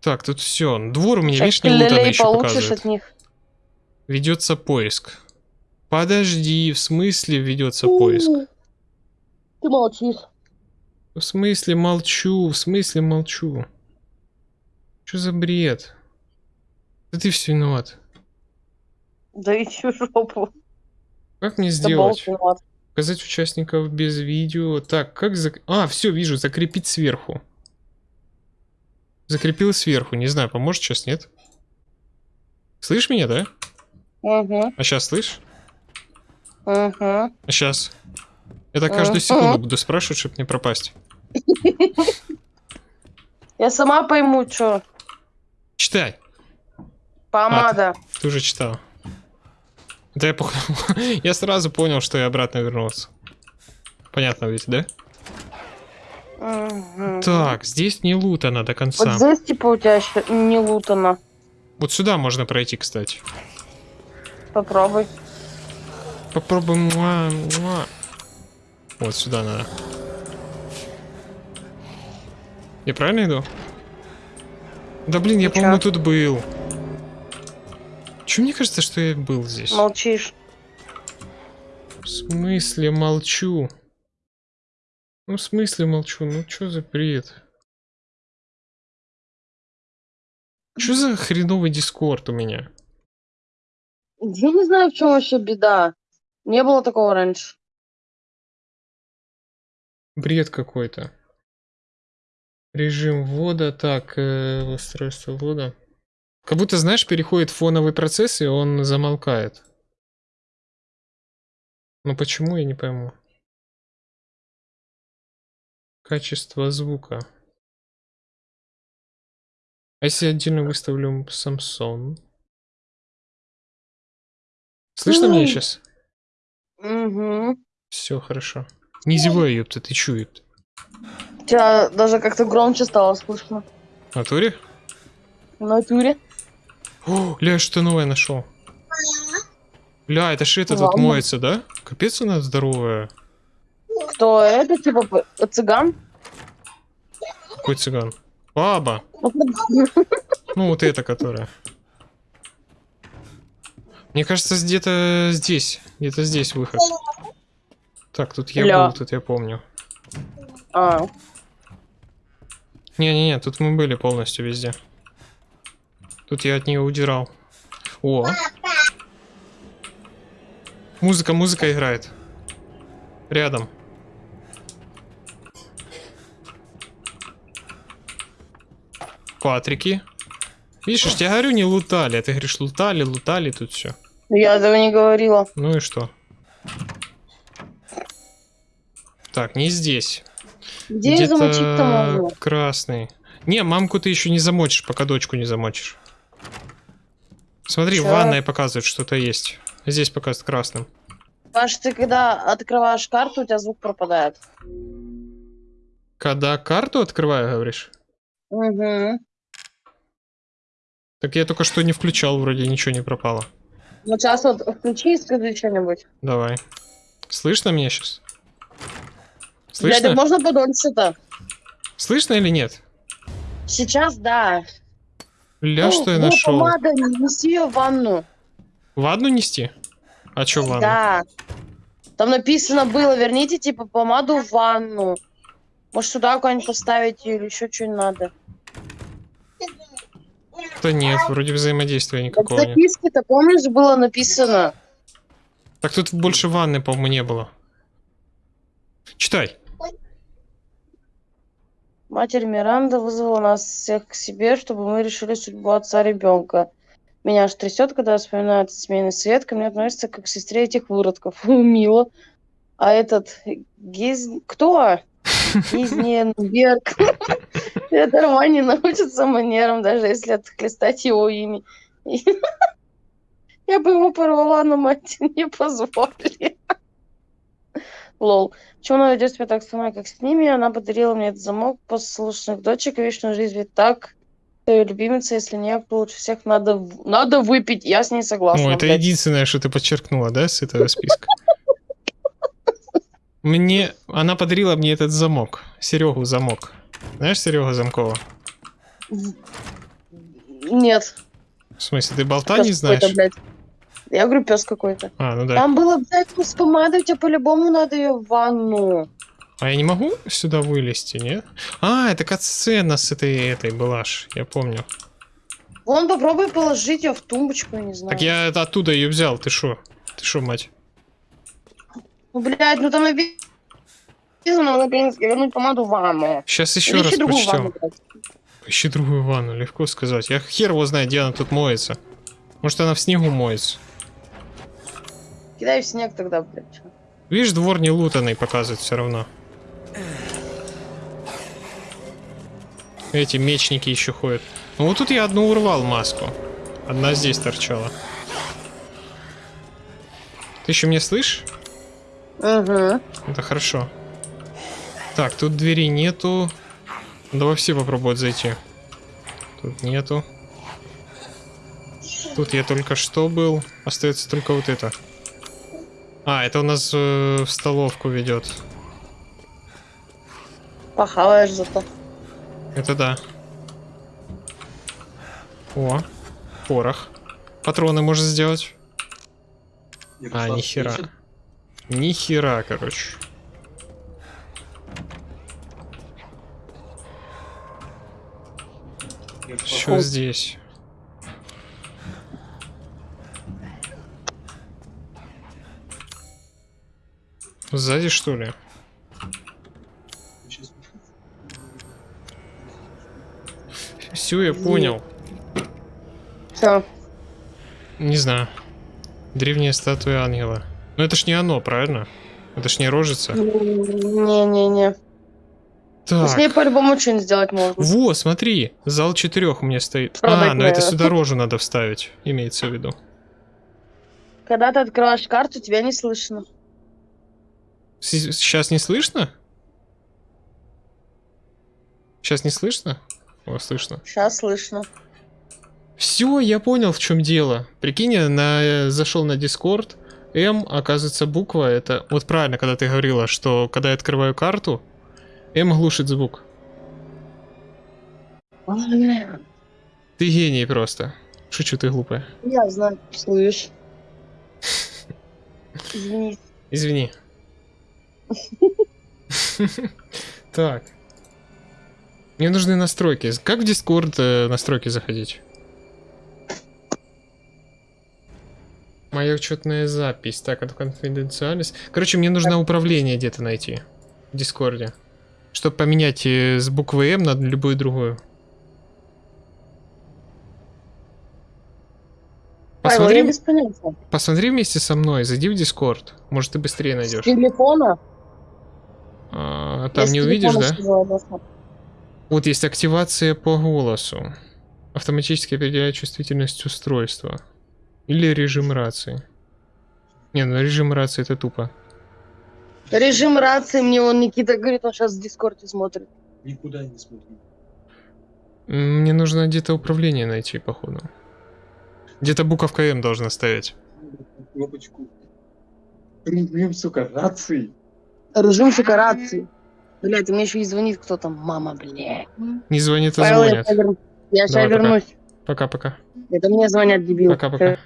Так, тут все. Двор у меня, видишь, не лутанный еще показывает. от них. Ведется поиск. Подожди, в смысле ведется поиск? Ты молчишь. В смысле молчу, в смысле молчу. Что за бред? Да ты все виноват. Да иди в жопу. Как мне сделать? Показать участников без видео. Так, как зак... А, все, вижу, закрепить сверху. Закрепил сверху. Не знаю, поможет сейчас, нет? Слышь меня, да? Угу, А сейчас слышь? Угу. А сейчас? Это каждую Ага. секунду буду спрашивать, чтобы не пропасть. <laughs> Я сама пойму, что. Читай. Помада. Ты уже читал. Да я походу... <laughs> Я сразу понял, что я обратно вернулся. Понятно ведь, да? Мгм. Так, здесь не лутано до конца. Вот здесь, типа, у тебя еще не лутано. Вот сюда можно пройти, кстати. Попробуй. Попробуем. Муа, муа. Вот сюда надо. Я правильно иду? Да блин, я, по-моему, тут был. Че мне кажется, что я был здесь? Молчишь. В смысле молчу? Ну, в смысле молчу? Ну, что за бред? Что за хреновый дискорд у меня? Я не знаю, в чем вообще беда. Не было такого раньше. Бред какой-то. Режим ввода. Так, э, устройство ввода. Как будто, знаешь, переходит фоновый процесс, и он замолкает. Но почему, я не пойму. Качество звука. А если отдельно выставлю Samsung? Слышно меня Ой. сейчас? Угу. Все хорошо. Не зевай, ёпта, ты ёпта? Тебя даже как-то громче стало слышно. В натуре? В натуре. О, ля, что новое нашел. Ля, это ж это тут Ладно. моется, да? Капец она здоровая. Кто это, типа, цыган? Какой цыган? Баба. <laughs> Ну, вот эта, которая. Мне кажется, где-то здесь. Где-то здесь выход. Так, тут я Ля. был, тут я помню. А, Не-не-не, тут мы были полностью везде. Тут я от нее удирал. О! Музыка, музыка играет. Рядом. Патрики. Видишь, я говорю, не лутали. А ты говоришь, лутали, лутали, тут все. Я этого не говорила. Ну и что? Так, не здесь. Где я замочить-то могу? красный. Не, мамку ты еще не замочишь, пока дочку не замочишь. Смотри, Чё? ванной показывает, что-то есть. Здесь показывает красным. Паш, ты когда открываешь карту, у тебя звук пропадает. Когда карту открываю, говоришь? Угу. Так я только что не включал, вроде ничего не пропало. Ну, сейчас вот включи и скажи что-нибудь. Давай. Слышно меня сейчас? Блядь, Слышно? так можно подольше-то? Слышно или нет? Сейчас, да. Ля, что я О, нашел? помада, неси ее в ванну. Ванну нести? А что ванну? Да. Там написано было, верните, типа, помаду в ванну. Может, сюда куда-нибудь поставить или еще что-нибудь надо. Да нет, вроде взаимодействия никакого нет. записке-то, помнишь, было написано? Так тут больше ванны, по-моему, не было. Читай. Матерь Миранда вызвала нас всех к себе, чтобы мы решили судьбу отца ребенка. Меня аж трясет, когда вспоминаю этот семейный совет. Ко мне относится как к сестре этих выродков. <laughs> Мило. А этот Гиз... Кто? <laughs> Гизненберг. <laughs> Это Роман не научится манерам, даже если отхлестать его ими. <laughs> Я бы ему порвала, но мать <laughs> не позволили. Лол. Почему она ведет себя так мной, как с ними? Она подарила мне этот замок послушных дочек и вечную жизнь. Ведь так ее любимица, если не кто лучше всех надо, надо выпить. Я с ней согласна. Ну, это блядь. единственное, что ты подчеркнула, да, с этого списка? Мне... Она подарила мне этот замок. Серегу замок. Знаешь Серегу Замкова? Нет. В смысле, ты болта пёс не знаешь? блядь. Я говорю, пес какой-то. А, ну да. Там было, блядь, с помадой, тебе по-любому надо ее в ванну. А я не могу сюда вылезти, нет? А, это катсцена с этой, этой была ж, я помню. Вон, попробуй положить ее в тумбочку, я не знаю. Так я это оттуда ее взял, ты шо? Ты шо, мать? Ну, блядь, ну там написано на украинском вернуть помаду в ванну. Сейчас еще Или раз другую прочтем. Ищи другую ванну, легко сказать. Я хер его знает, где она тут моется. Может она в снегу моется. Кидай в снег тогда, блядь. Видишь, двор не лутанный показывает все равно. Эти мечники еще ходят. Ну вот тут я одну урвал маску. Одна здесь торчала. Ты еще меня слышишь? Угу. Это хорошо. Так, тут двери нету. Давай все попробуют зайти. Тут нету. Тут я только что был. Остается только вот это. А, это у нас э, в столовку ведет. Похаваешь зато. Это да. О, порох. Патроны можешь сделать? А, нихера. Нихера, короче. Что здесь? Сзади, что ли? Все, я понял. Все. Не знаю. Древняя статуя ангела. Но это ж не оно, правильно? Это ж не рожица. Не-не-не. С Так. ней по-любому что-нибудь сделать можно. Во, смотри, зал четырех у меня стоит. Продать А, ну это надо. сюда рожу надо вставить, имеется в виду. Когда ты открываешь карту, тебя не слышно. Сейчас не слышно? Сейчас не слышно? О, слышно. Сейчас слышно. Все, я понял, в чем дело. Прикинь, я на, зашел на Discord. М, оказывается, буква это... Вот правильно, когда ты говорила, что когда я открываю карту, М глушит звук. Ты гений просто. Шучу, ты глупая. Я знаю, слышь. Извини. Извини. <laughs> Так. Мне нужны настройки. Как в Discord э, настройки заходить? Моя учетная запись. Так, это конфиденциальность. Короче, мне нужно управление где-то найти. В Дискорде. Чтобы поменять э, с буквы М на любую другую. Посмотри, я без понятия. посмотри вместе со мной, зайди в Дискорд. Может, ты быстрее С найдешь. телефона? А, Я там с не увидишь, телефона да? сказала, да. Вот есть активация по голосу. Автоматически определяет чувствительность устройства. Или режим рации. Не, ну режим рации это тупо. Режим рации мне он Никита говорит, он сейчас в Дискорде смотрит. Никуда не смотри. М, Мне нужно где-то управление найти, походу. Где-то буковка М должна стоять. Кнопочку. Режим, сука, рации. Режим сука рации. Блять, мне еще и звонит кто там. Мама, блядь. Не звонит, а Павел, я звонят. ща верну- Я сейчас вернусь. Пока-пока. Это мне звонят, дебил. Пока-пока.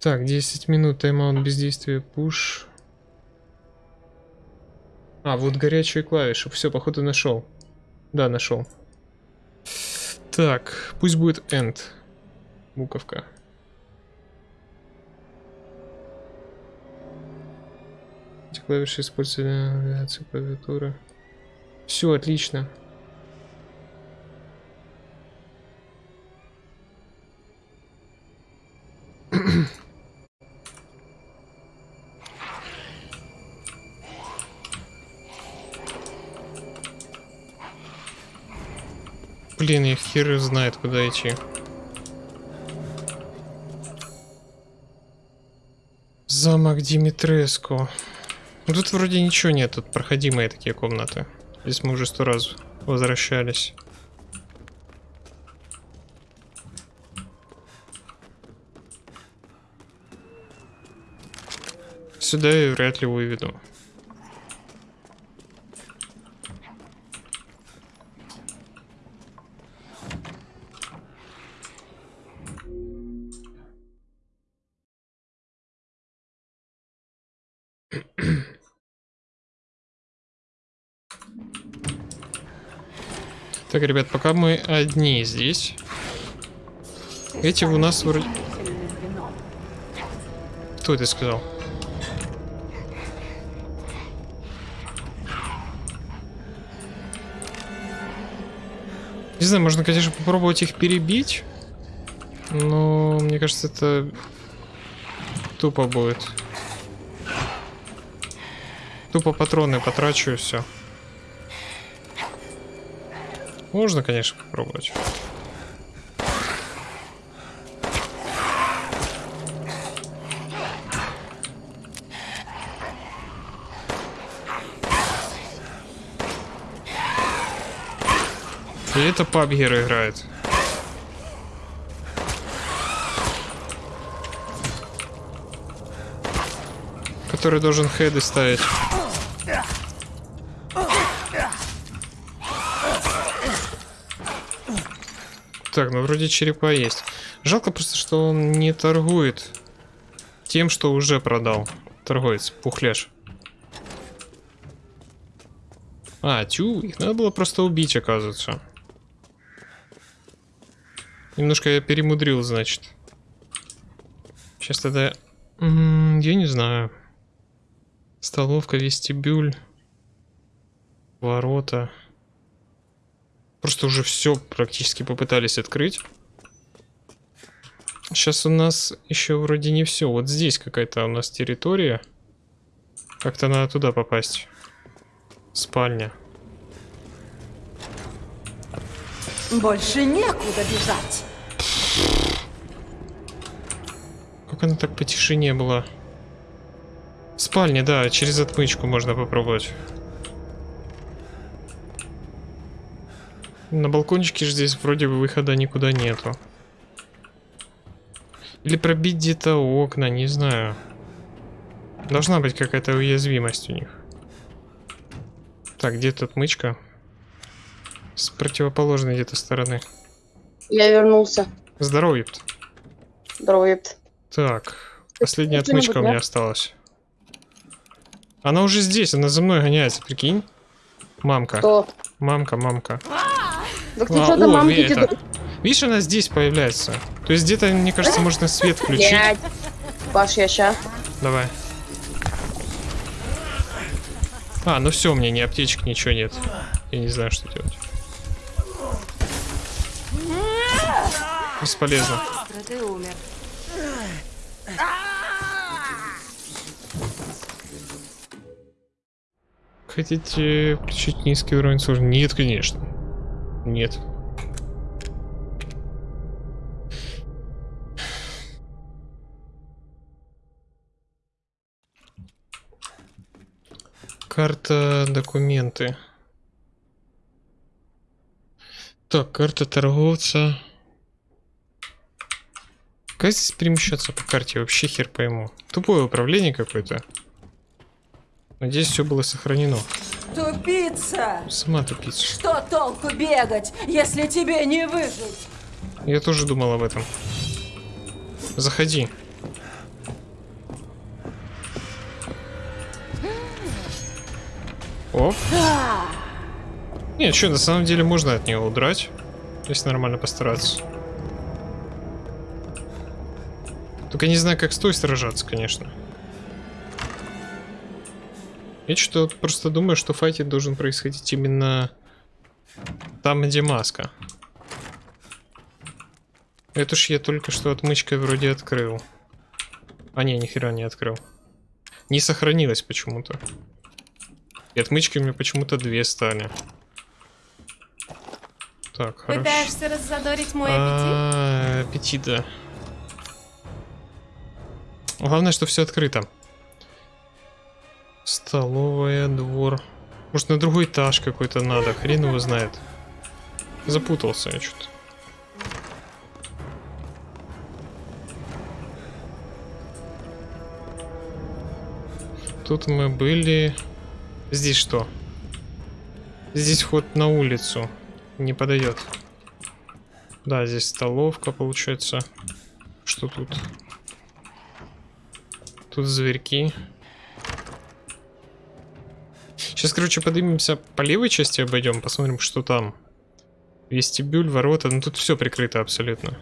Так, 10 минут тайм-аут бездействия, пуш. А, вот горячие клавиши. Все, походу нашел. Да, нашел. Так, пусть будет end. Буковка. Эти клавиши используются для навигации клавиатуры. Все, отлично. Блин, я хер знает, куда идти. Замок Димитреску. Ну, Тут вроде ничего нет, тут проходимые такие комнаты. Здесь мы уже сто раз возвращались. Сюда я вряд ли выведу. Так, ребят, пока мы одни здесь. Эти у нас вроде... Кто это сказал? Не знаю, можно, конечно, попробовать их перебить. Но мне кажется, это тупо будет. Тупо патроны потрачу и все. Можно, конечно, попробовать. И это пабгер играет. Который должен хеды ставить. Так, ну вроде черепа есть. Жалко просто, что он не торгует тем, что уже продал. Торговец, пухляш. А, тю, их надо было просто убить, оказывается. Немножко я перемудрил, значит. Сейчас тогда... М -м, я не знаю. Столовка, вестибюль. Ворота. Просто уже все практически попытались открыть. Сейчас у нас еще вроде не все. Вот здесь какая-то у нас территория. Как-то надо туда попасть. Спальня. Больше некуда бежать. Как она так по тишине была? Спальня, да, через отмычку можно попробовать. На балкончике же здесь вроде бы выхода никуда нету. Или пробить где-то окна, не знаю. Должна быть какая-то уязвимость у них. Так, где тут мычка? С противоположной где-то стороны. Я вернулся. Здорово, Епт. Здорово, епт. Так, последняя что-нибудь, отмычка у меня да? осталась. Она уже здесь, она за мной гоняется, прикинь. Мамка, Кто? мамка, мамка. Так ты А, что-то мамки это. Видишь, она здесь появляется. То есть где-то, мне кажется, можно свет включить. Блядь. Паш, я ща. Давай. А, ну все, у меня ни аптечек, ничего нет. Я не знаю, что делать. Бесполезно. Ты умер. Хотите включить низкий уровень сложности? Нет, конечно. Нет. Карта, документы. Так, карта торговца. Как здесь перемещаться по карте? Вообще хер пойму. Тупое управление какое-то. Надеюсь, все было сохранено. Тупица! Сама тупица. Что толку бегать, если тебе не выжить? Я тоже думал об этом. Заходи. Оп. Нет, что, на самом деле можно от него удрать. Если нормально постараться. Только не знаю, как с той сражаться, конечно. Я что-то просто думаю, что файтинг должен происходить именно там, где маска. Это ж я только что отмычкой вроде открыл. А не, нихера не открыл. Не сохранилось почему-то. И отмычки у меня почему-то две стали. Так, хорошо. Пытаешься раззадорить мой аппетит? А, аппетит, да. Главное, что все открыто. Столовая, двор. Может, на другой этаж какой-то надо, хрен его знает. Запутался я что-то. Тут мы были... Здесь что? Здесь вход на улицу. Не подойдет. Да, здесь столовка получается. Что тут? Тут зверьки. Сейчас, короче, поднимемся по левой части обойдем, посмотрим, что там. Вестибюль, ворота, ну тут все прикрыто абсолютно.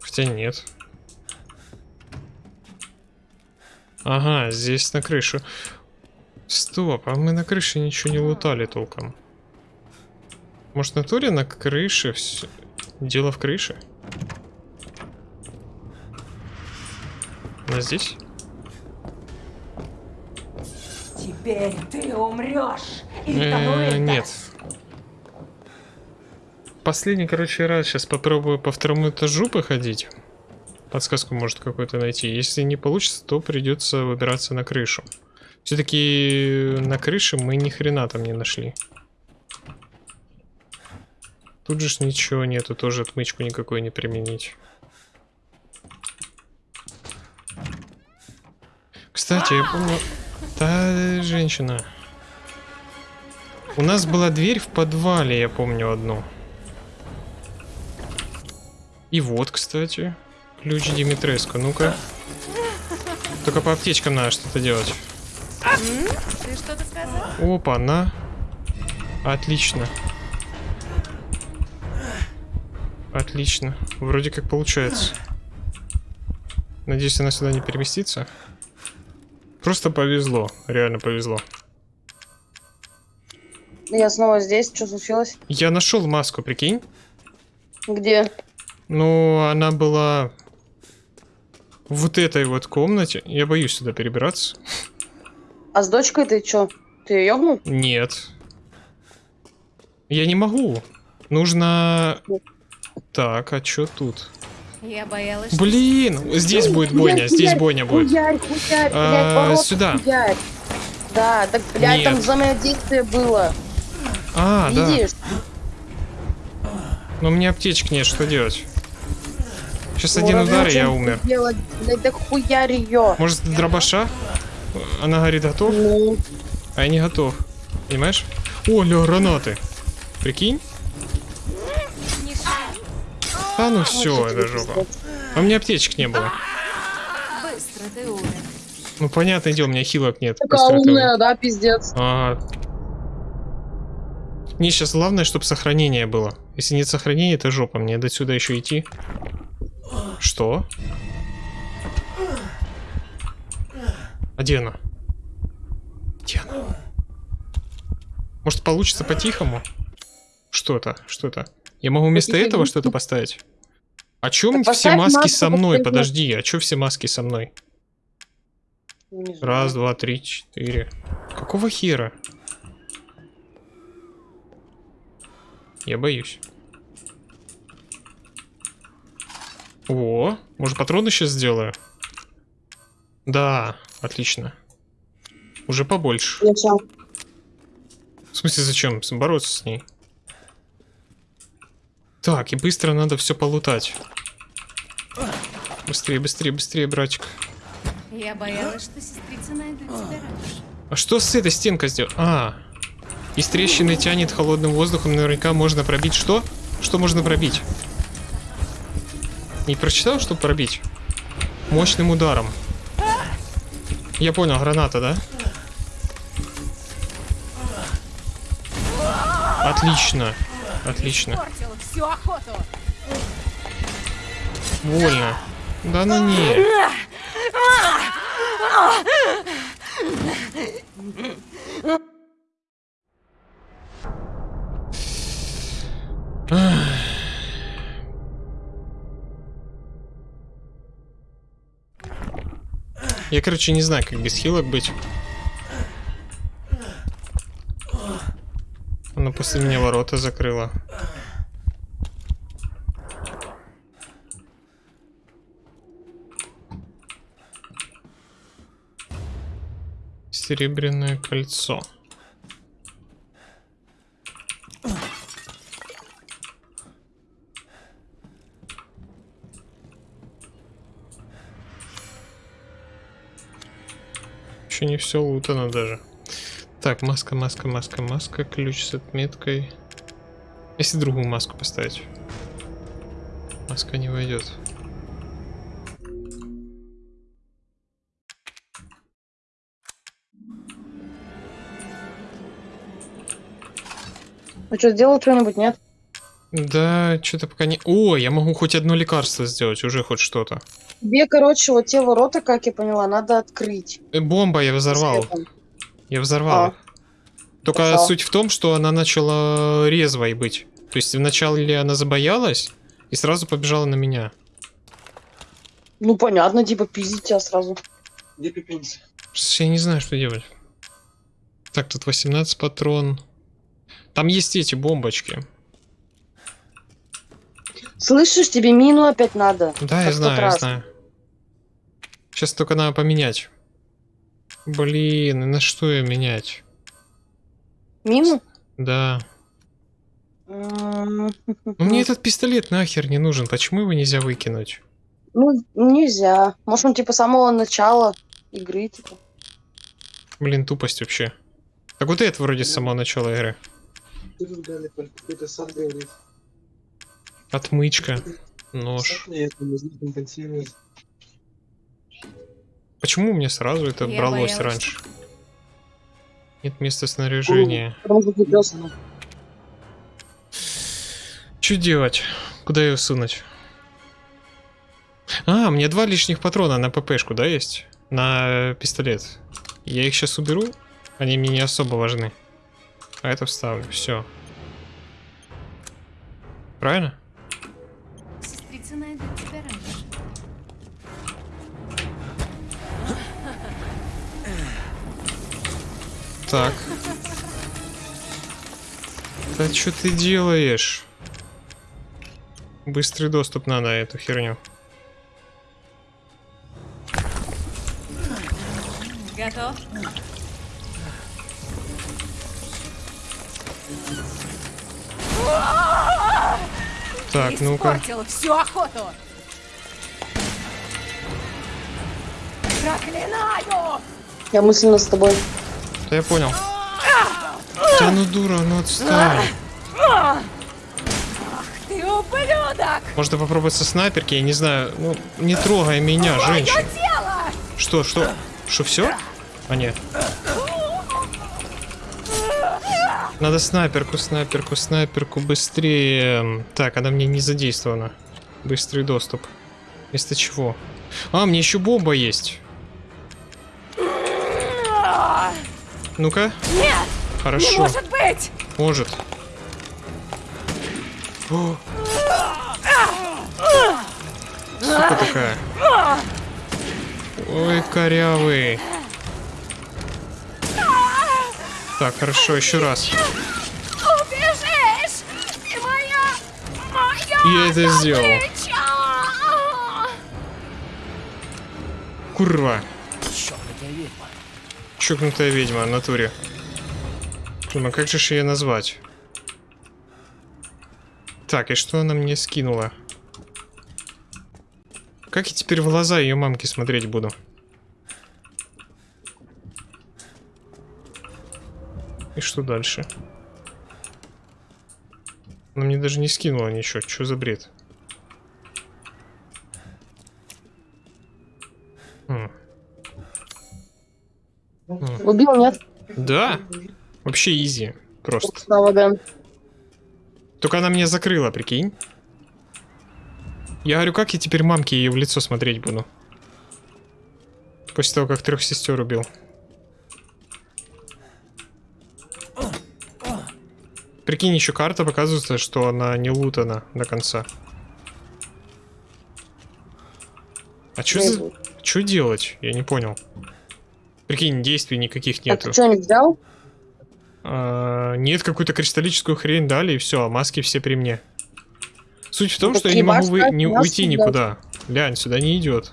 Хотя нет. Ага, здесь на крышу. Стоп, а мы на крыше ничего не лутали толком. Может, на туре на крыше все... Дело в крыше? Она здесь? Теперь ты умрешь. Э, второй нет. Последний, короче, раз сейчас попробую по второму этажу походить. Подсказку может какую-то найти. Если не получится, то придется выбираться на крышу. Все-таки на крыше мы ни хрена там не нашли. Тут же ничего нету, тоже отмычку никакой не применить. Кстати, я помню... Та женщина. У нас была дверь в подвале, я помню одну. И вот, кстати, ключ Димитреско. Ну-ка. Только по аптечкам надо что-то делать. Ты что-то сказал? Опа, на. Отлично. Отлично. Вроде как получается. Надеюсь, она сюда не переместится. Просто повезло. Реально повезло. Я снова здесь. Что случилось? Я нашел маску, прикинь. Где? Ну, она была в вот этой вот комнате. Я боюсь сюда перебираться. А с дочкой ты чё? Ты ее ёбнул? Нет. Я не могу. Нужно... Так, а что тут? Я боялась, Блин, здесь будет бойня, здесь бойня будет. Хуярь, хуярь, блядь, А, ворот, сюда. хуярь. Да, так, блядь, там Нет. взаимодействие было. А, да. Видишь? Но у меня аптечек нет, что делать? Сейчас Ну, один удар, и я умер. Делать, блядь, так хуярь ее. Может, дробаша? Она говорит, готов? Ну, А я не готов. Понимаешь? О, ля, гранаты. Прикинь? А ну все, это жопа. А у меня аптечек не было. быстро ты умер. Ну, понятное дело, у меня хилок нет. Такая умная, да, пиздец. Ага. Мне сейчас главное, чтобы сохранение было. Если нет сохранения, это жопа. Мне до сюда еще идти. Что? А где она? Где она? Может получится по-тихому? Что это? Я могу вместо По-тихому. этого что-то поставить? А чем Так все маски маску, со мной? поставь Подожди, а чё все маски со мной? Раз, два, три, четыре. Какого хера? Я боюсь. О, может патроны сейчас сделаю? Да, отлично. Уже побольше. Зачем? В смысле, зачем? Бороться с ней. Так, и быстро надо все полутать. Быстрее, быстрее, быстрее, братик. Я боялась, что сестрица тебя раньше. А что с этой стенкой сделать? А, из трещины тянет холодным воздухом, наверняка можно пробить что? Что можно пробить? Не прочитал, что пробить? Мощным ударом. Я понял, граната, да? Отлично. Отлично. Портил всю охоту. Больно. Да ну не. Я, короче, не знаю, как без хилок быть. Она после меня ворота закрыла. Серебряное кольцо. Еще не все лутано даже. Так, маска, маска, маска, маска, ключ с отметкой. Если другую маску поставить. Маска не войдет. Ну что, сделал что-нибудь, нет? Да, что-то пока не... О, я могу хоть одно лекарство сделать, уже хоть что-то. Тебе, короче, вот те ворота, как я поняла, надо открыть. Э, Бомба я взорвал. Светом. Я взорвал. А. Только Хорошо. суть в том, что она начала резвой быть. То есть вначале она забоялась и сразу побежала на меня. Ну, понятно, типа, пиздить тебя сразу. Где? Сейчас Я не знаю, что делать. Так, тут 18 патрон. Там есть эти бомбочки. Слышишь, тебе мину опять надо. Да, я знаю, я раз. знаю. Сейчас только надо поменять. Блин, и на что ее менять? Мину? Да. Ну, мне этот пистолет нахер не нужен. Почему его нельзя выкинуть? Ну, нельзя. Может, он, типа, самого начала игры, типа. Блин, тупость вообще. Так вот это вроде с самого начала игры. Отмычка. Нож. Почему у меня сразу это Я бралось боялась. раньше? Нет места снаряжения. Что. Что делать? Куда ее сунуть? А, мне два лишних патрона на ППшку, да, есть? На э, пистолет. Я их сейчас уберу. Они мне не особо важны. А это вставлю. Все. Правильно? Сестрица найдет тебя раньше. Так. Да что ты делаешь? Быстрый доступ надо эту херню. Готов? Так, ну-ка. Всю охоту! Проклинаю! Я мысленно с тобой. Да я понял. Да ну дура, ну отстань. Ты ублюдок! Можно попробовать со снайперки, я не знаю. Ну, не трогай меня, женщина. Что, что? Что, все? А нет. Надо снайперку, снайперку, снайперку быстрее. Так, она мне не задействована. Быстрый доступ. Вместо чего? А, мне еще бомба есть. Ну-ка. Нет! Хорошо. Не может быть! Может. О! Сука такая. Ой, корявый. Так, хорошо, еще раз. Убежишь! Ты моя... Моя Я это сделал. Курва. Чокнутая ведьма, натуре. Блин, а как же ее назвать? Так, и что она мне скинула? Как я теперь в глаза ее мамки смотреть буду? И что дальше? Она мне даже не скинула ничего. Что за бред? Хм. Убил, нет? Да. Вообще изи. Просто. Слава, да. Только она меня закрыла, прикинь. Я говорю, как я теперь мамке ее в лицо смотреть буду? После того, как трех сестер убил. Прикинь, еще карта показывается, что она не лутана до конца. А что за... Что делать? Я не понял. Прикинь, действий никаких А нету. ты что, не взял? А, нет, какую-то кристаллическую хрень дали, и все, маски все при мне. Суть в том, что я не могу вы- не нас уйти никуда. Глянь, сюда не идет.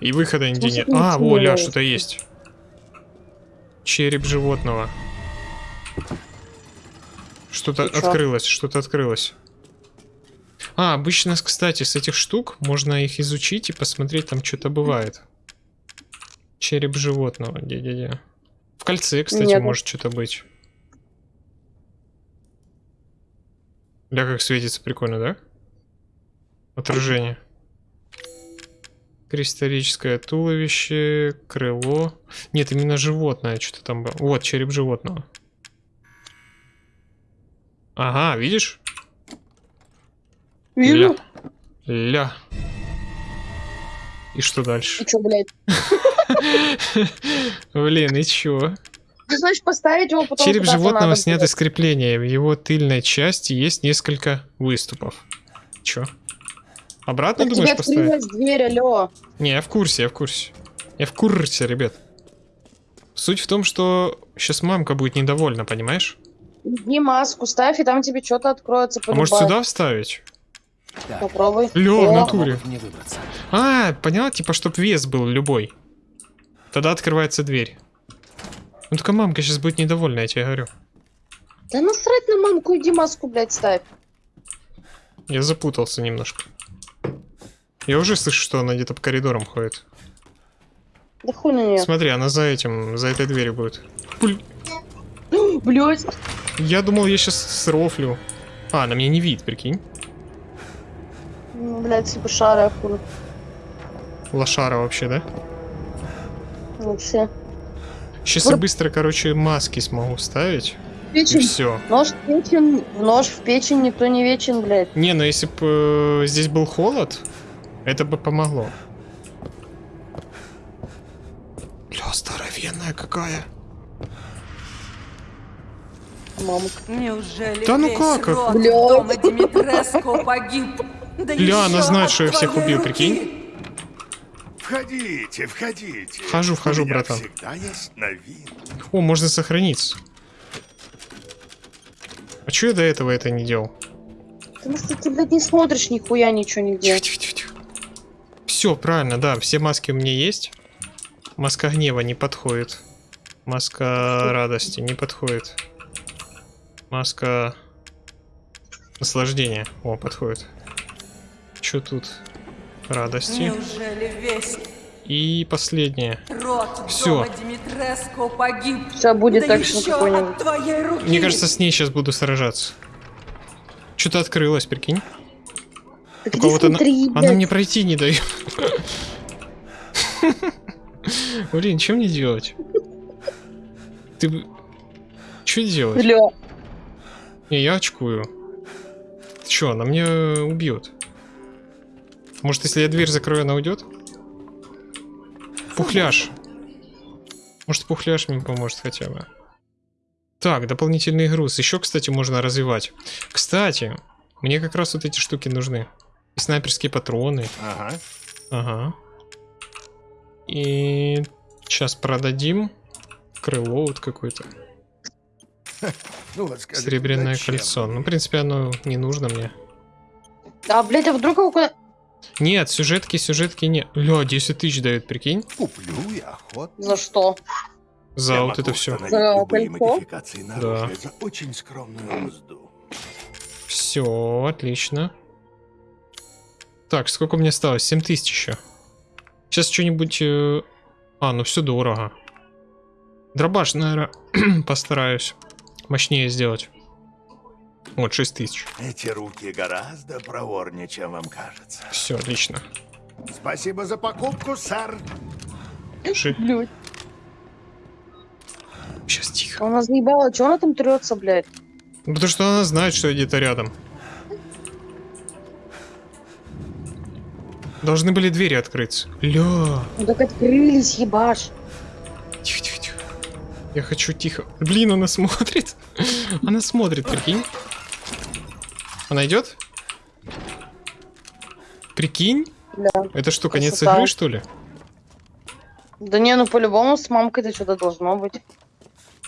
И выхода нигде нет. А, во, ля, что-то есть. Череп животного. Что-то открылось, что-то открылось. А, обычно, кстати, с этих штук можно их изучить и посмотреть, там что-то бывает. Череп животного, где-где-где. В кольце, кстати, Нет. может что-то быть. Ля, как светится, прикольно, да? Отражение. Кристаллическое туловище, крыло. Нет, именно животное что-то там было. Вот, череп животного. Ага, видишь? Вижу. Ля. Ля. И что дальше? И чё, блядь? <laughs> Блин, и чё? Ты значит поставить его потом Череп животного снят из крепления. В его тыльной части есть несколько выступов. Чё? Обратно Так тебе думаешь поставить? открылась дверь, алло. Не, я в курсе, я в курсе. Я в курсе, ребят. Суть в том, что сейчас мамка будет недовольна, понимаешь? Иди маску ставь, и там тебе что-то откроется. А может сюда вставить? Попробуй. Лё, в О, натуре. А, поняла, типа, чтоб вес был любой. Тогда открывается дверь. Ну только мамка сейчас будет недовольна, я тебе говорю. Да насрать на мамку, иди маску, блядь, ставь. Я запутался немножко. Я уже слышу, что она где-то по коридорам ходит. Да хуй на нее. Смотри, она за этим, за этой дверью будет. <gasps> Блядь. Я думал, я сейчас срофлю. А, она меня не видит, прикинь. Ну, Блядь, типа шара, хуй. Лошара вообще, да? Вообще. Сейчас я Вот. быстро, короче, маски смогу вставить. И Печень. все. Нож в печень. Нож в печень никто не вечен, блядь. Не, ну если бы здесь был холод, это бы помогло. Бля, здоровенная какая. Мамка. Неужели Да ну как? Бля. дома Димитреску погиб? Да Бля, она знает, что я всех убил, руки. прикинь. Входите, входите. Вхожу, вхожу, братан. всегда есть новинки. О, можно сохраниться. А чё я до этого это не делал? Потому что ты, блядь, не смотришь нихуя ничего нигде. Все, правильно, да, все маски у меня есть. Маска гнева не подходит. Маска радости не подходит. Маска наслаждения. О, подходит. Что тут? Радости. Неужели весь И последнее. дома Димитреску погиб? Сейчас будет да твоей руки. Мне кажется, с ней сейчас буду сражаться. Что-то открылось, прикинь. Так кого-то она, она мне пройти не дает. <laughs> Блин, что мне делать? Ты... Что делать? Не, я очкую. Че, она мне убьет? Может, если я дверь закрою, она уйдет? Пухляш. Может, пухляш мне поможет хотя бы. Так, дополнительный груз. Еще, кстати, можно развивать. Кстати, мне как раз вот эти штуки нужны. И снайперские патроны. Ага. Ага. И сейчас продадим крыло вот какое-то. <laughs> Ну Серебряное зачем кольцо. Ну, в принципе, оно не нужно мне. А, блядь, а вдруг его куда... Нет, сюжетки, сюжетки нет. Ля, 10 тысяч дают, прикинь? Куплю я охотно. За что? За Я вот это все. За Да. за очень скромную мзду. Все, отлично. Так, сколько мне осталось? 7 тысяч еще. Сейчас что-нибудь... э, А, ну все дорого. Дробаш, наверное, <clears throat> постараюсь мощнее сделать. Вот, 6 тысяч. Эти руки гораздо проворнее, чем вам кажется. Все, отлично. Спасибо за покупку, сэр. Ши- Блядь. Сейчас тихо. Она заебала, чё она там трется, блядь? Ну, потому что она знает, что я где-то рядом. Должны были двери открыться. Ля. Ну так открылись, ебаш. Тихо, тихо, тихо. Я хочу тихо. Блин, она смотрит. Она смотрит, прикинь. Она идет? Прикинь? Да. Это что, конец Красота. игры, что ли? Да не, ну по-любому с мамкой-то что-то должно быть.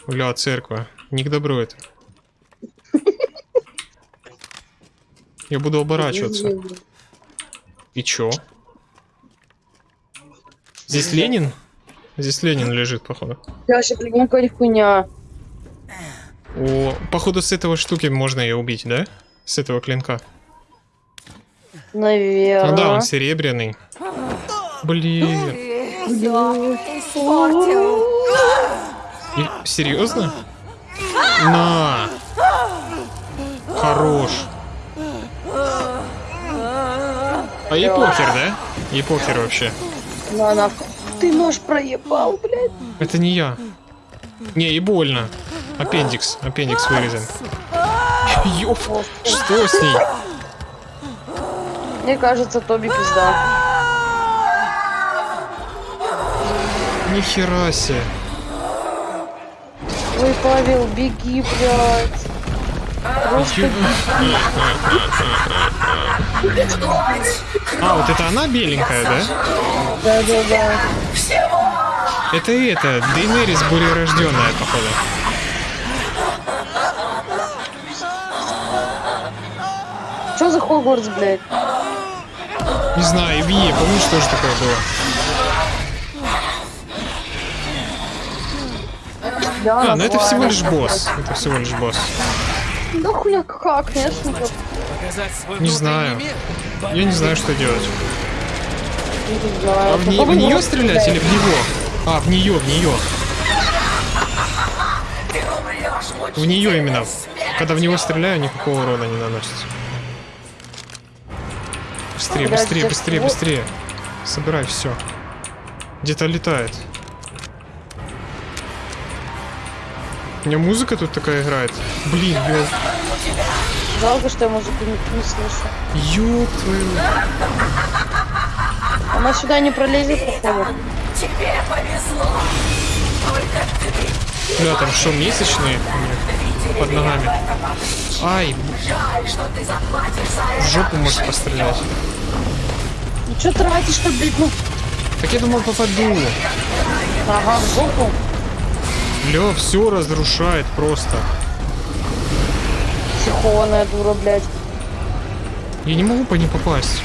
Бля, церковь. Не к добру это. Я буду оборачиваться. И чё? Здесь Ленин? Здесь Ленин лежит, походу. Я вообще придумал какая хуйня. О, походу с этого штуки можно ее убить, да? С этого клинка. Наверное. Ну да, он серебряный. Блин. И- серьезно? На. Хорош. А ей похер, да? Ей похер вообще. На, на. Ты нож проебал, блядь. Это не я. Не, и больно. Аппендикс. Аппендикс вырезан. Ёп. Что с ней? Мне кажется, Тоби пизда. Нихера себе. Ой, Павел, беги, блядь. Просто А, вот это она беленькая, да? да-да-да. Это это, Дейнерис бурерожденная, походу. Что за Хогвартс, блядь? Не знаю, и в Е, помнишь, тоже такое было? Да, А, ну это всего лишь босс. Это всего лишь босс. Да хуля как, конечно. Не знаю. Я не знаю, что делать. А в, не- в нее стрелять или в него? А, в нее, в нее. В нее именно. Когда в него стреляю, никакого урона не наносится. Быстрее, Блядь, быстрее, быстрее, быстрее. Собирай все. Где-то летает. У меня музыка тут такая играет. Блин, блин. Жалко, что я музыку не, не слышу. Ёб твою. Она сюда не пролезет, походу. Бля, там что, месячные у них под ногами? Ай, в жопу может пострелять. Ну что тратишь-то, блядь, ну? Так я думал попаду. Ага, в жопу. Бля, все разрушает просто. Психованная дура, блядь. Я не могу по ней попасть.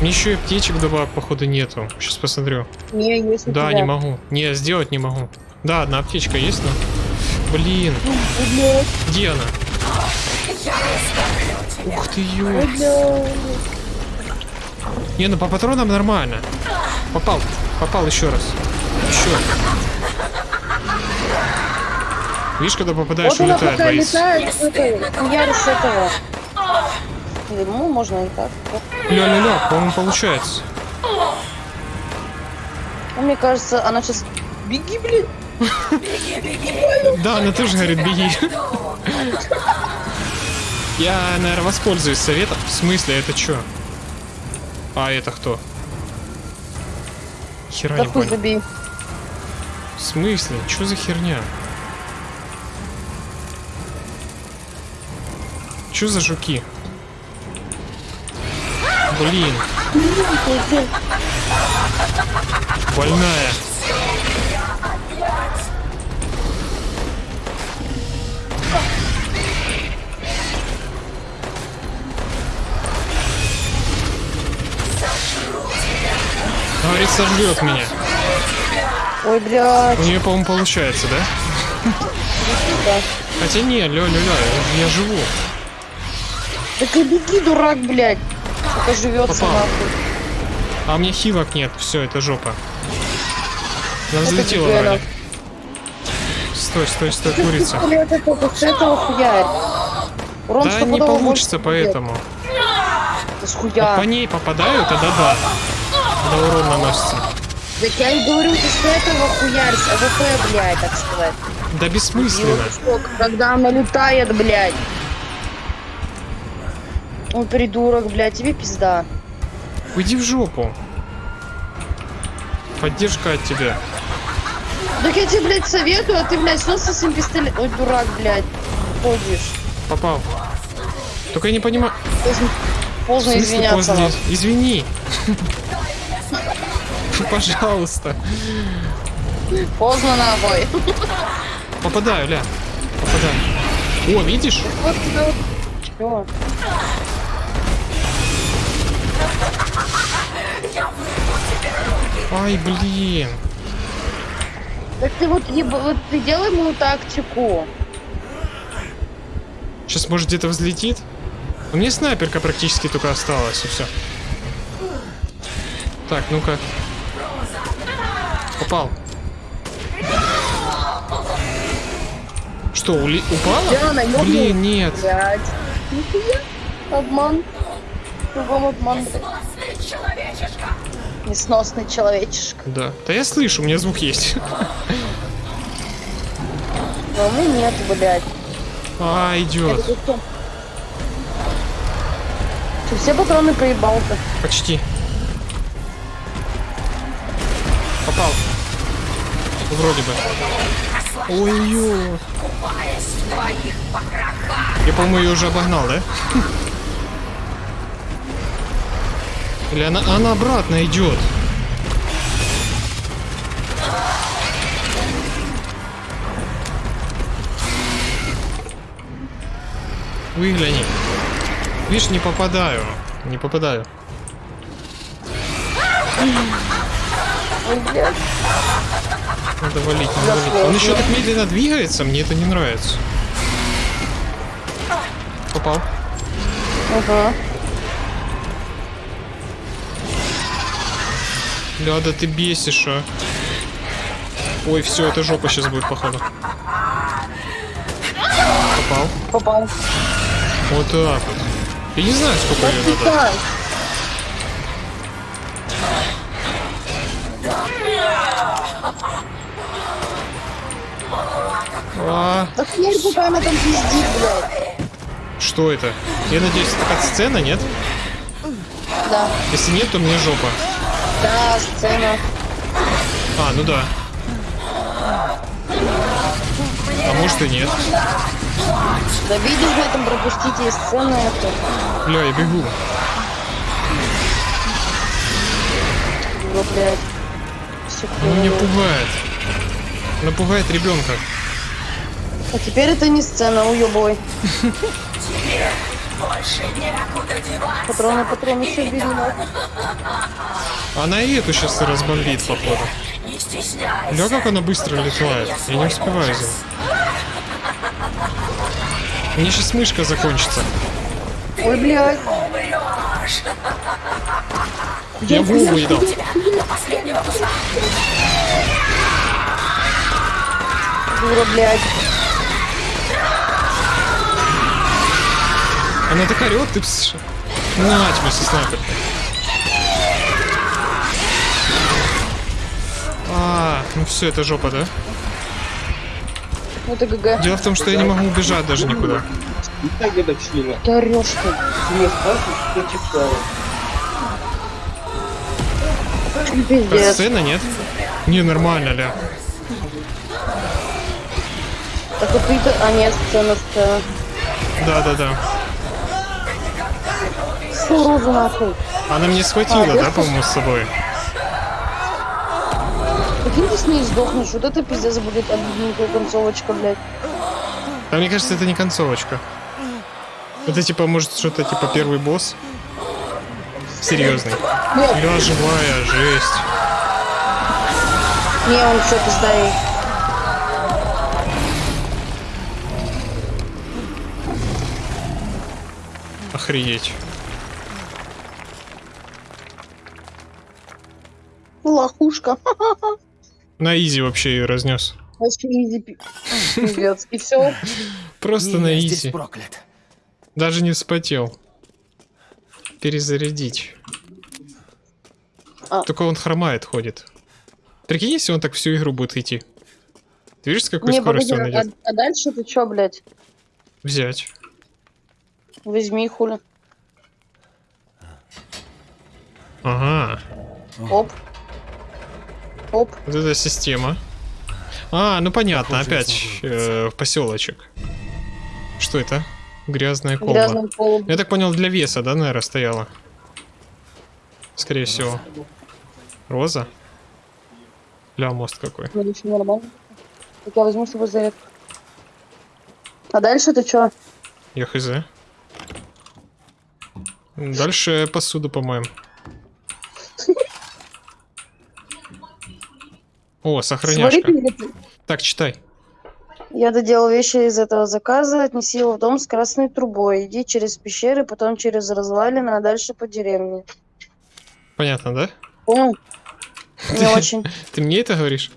Мне еще и аптечек добавок, походу, нету. Сейчас посмотрю. Не, есть Да, тебя. не могу. Не, сделать не могу. Да, одна аптечка есть, но... Блин, Блядь, где она? Ух ты, ё. блядь. Не, ну по патронам нормально. Попал, попал еще раз. Еще. Видишь, когда попадаешь, Вот улетает боец. летает, это, я с этого. Ну, можно и так. Ля-ля-ля, по-моему, получается. Ну, мне кажется, она сейчас... Беги, блин. <laughs> Да, она тоже говорит, беги. <laughs> Я, наверное, воспользуюсь советом. В смысле, это что? А это кто? Хера Да не понял. забей. В смысле? Что за херня? Что за жуки? Блин. Больная. Говорит, сожрет меня. Ой, блядь. У нее, по-моему, получается, да? Да. Хотя не, ля ля ля я живу. Так и беги, дурак, блядь. Пока живется Попал. нахуй. А у меня хилок нет, все, это жопа. Она взлетела вроде. Стой, стой, стой, курица. Это Да не получится поэтому. Вот по ней попадаю, тогда да. Тогда урон наносится. Так я и говорю, ты с этого хуярь, с АВП, блядь, так сказать. Да бессмысленно. Сколько, Когда она летает, блядь. Он придурок, блядь, тебе пизда. Уйди в жопу. Поддержка от тебя. Так я тебе, блядь, советую, а ты, блядь, снова со своим пистолетом. Ой, дурак, блядь. Ходишь. Попал. Только я не понимаю. Поздно, поздно извиняться. поздно? Извини. <laughs> Пожалуйста. Поздно нахуй. Попадаю, ля. Попадаю. О, видишь? Вот это вот. Ай, блин. Так ты вот, еба- вот ты делай ему тактику. Сейчас, может, где-то взлетит? У меня снайперка практически только осталась, и все. Так, ну-ка. Попал. Что, ули... упала? Да. Блин, нет. Блядь. Обман. Кругом обман. Несносный человечишка. Да. Да я слышу, у меня звук есть. Но меня нет, блядь. А, идет. Ты все патроны проебал-то? Почти. Вроде бы. Ой-ой. Я, по-моему, ее уже обогнал, да? <laughs> Или она, она обратно идет? Выгляни. Видишь, не попадаю. Не попадаю. Надо валить, надо валить. Он еще так медленно двигается, мне это не нравится. Попал. Ага. Ляда, ты бесишь, а. Ой, все, это жопа сейчас будет, походу. Попал. Попал. Вот так вот. Я не знаю, сколько ее надо. А, Да херь, пока она там пиздит, блядь. что это? Я надеюсь, это сцена, нет? Да. Если нет, то мне жопа. Да, сцена. А, ну да. А может и нет. Да видишь, в этом пропустите из сцены это. Бля, я бегу. Ну, блядь. Она меня пугает. Она пугает ребенка. А теперь это не сцена, уебой. Патроны, патроны, все бери. Она и эту сейчас разбомбит, походу. Бля, как она быстро летает. Я не успеваю за. Мне сейчас мышка закончится. Ой, блядь. Я в едал. Дура, блядь. Она так орет, ты пс... На тебе со снайперкой. А, ну все, это жопа, да? Ну ты ГГ. Дело в том, что я не могу убежать даже никуда. Где-то члена. Ты орешь ты. Мне спрашивают, что. Это сцена, нет? Не, нормально, ля. Так вот ты... А нет, сцена, сцена. Да-да-да. Фу, розу нахуй. Она мне схватила, А, да, я по-моему, с собой? Прикинь, ты с ней сдохнешь. Вот это пиздец будет обидненькая концовочка, блядь. Да мне кажется, это не концовочка. Это типа, может, что-то типа первый босс? Серьезный. Нет, Бля, живая, жесть. не, он все пизда ей. Охренеть. Лохушка. <laughs> На easy вообще ее разнес. Вообще easy пиздец. И все. Просто на easy. проклят. Даже не вспотел. Перезарядить. А. Только он хромает, ходит. Прикинь, если он так всю игру будет идти. Ты видишь, с какой Не, скоростью погоди, он а, идет? а дальше ты чё, блядь? Взять. Возьми хули. Ага. Оп. Оп. Вот эта система. А, ну понятно, Похоже, опять э, в поселочек. Что это? Грязная колба. Грязным полом. Я так понял, для веса, да, наверное, стояла? Скорее всего. Роза? Ля, мост какой. Ну, нормально. Так я возьму с собой зарядку. А дальше ты чё? Я хз. Дальше посуду помоем. О, сохраняшка. Так, читай. Я доделал вещи из этого заказа, отнеси его в дом с красной трубой. Иди через пещеры, потом через развалины, а дальше по деревне. Понятно, да? Понял? <laughs> Не очень. Ты мне это говоришь?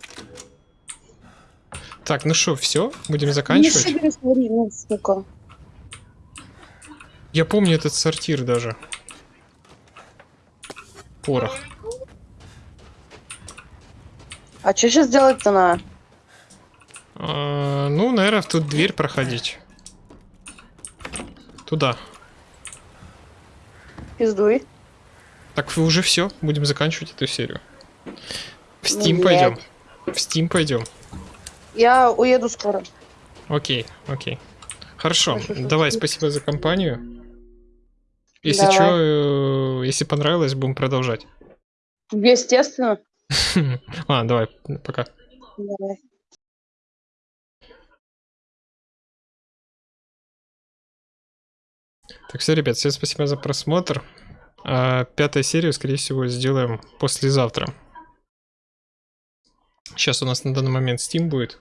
Так, ну что, все? Будем заканчивать? Не свари, ну, сука. Я помню этот сортир даже. Порох. А что сейчас делать-то на? А, ну, наверное, в тут дверь проходить. Туда. Пиздуй. Так, вы уже все, будем заканчивать эту серию. В Steam Нет. пойдем. В Steam пойдем. Я уеду скоро. Окей, окей. Хорошо, Хорошо, что давай, ты- спасибо за компанию. Если Давай. что, если понравилось, будем продолжать. Естественно. <laughs> А, давай, пока. Давай. Так, все, ребят, всем спасибо за просмотр. А, пятая серию, скорее всего, сделаем послезавтра. Сейчас у нас на данный момент Steam будет.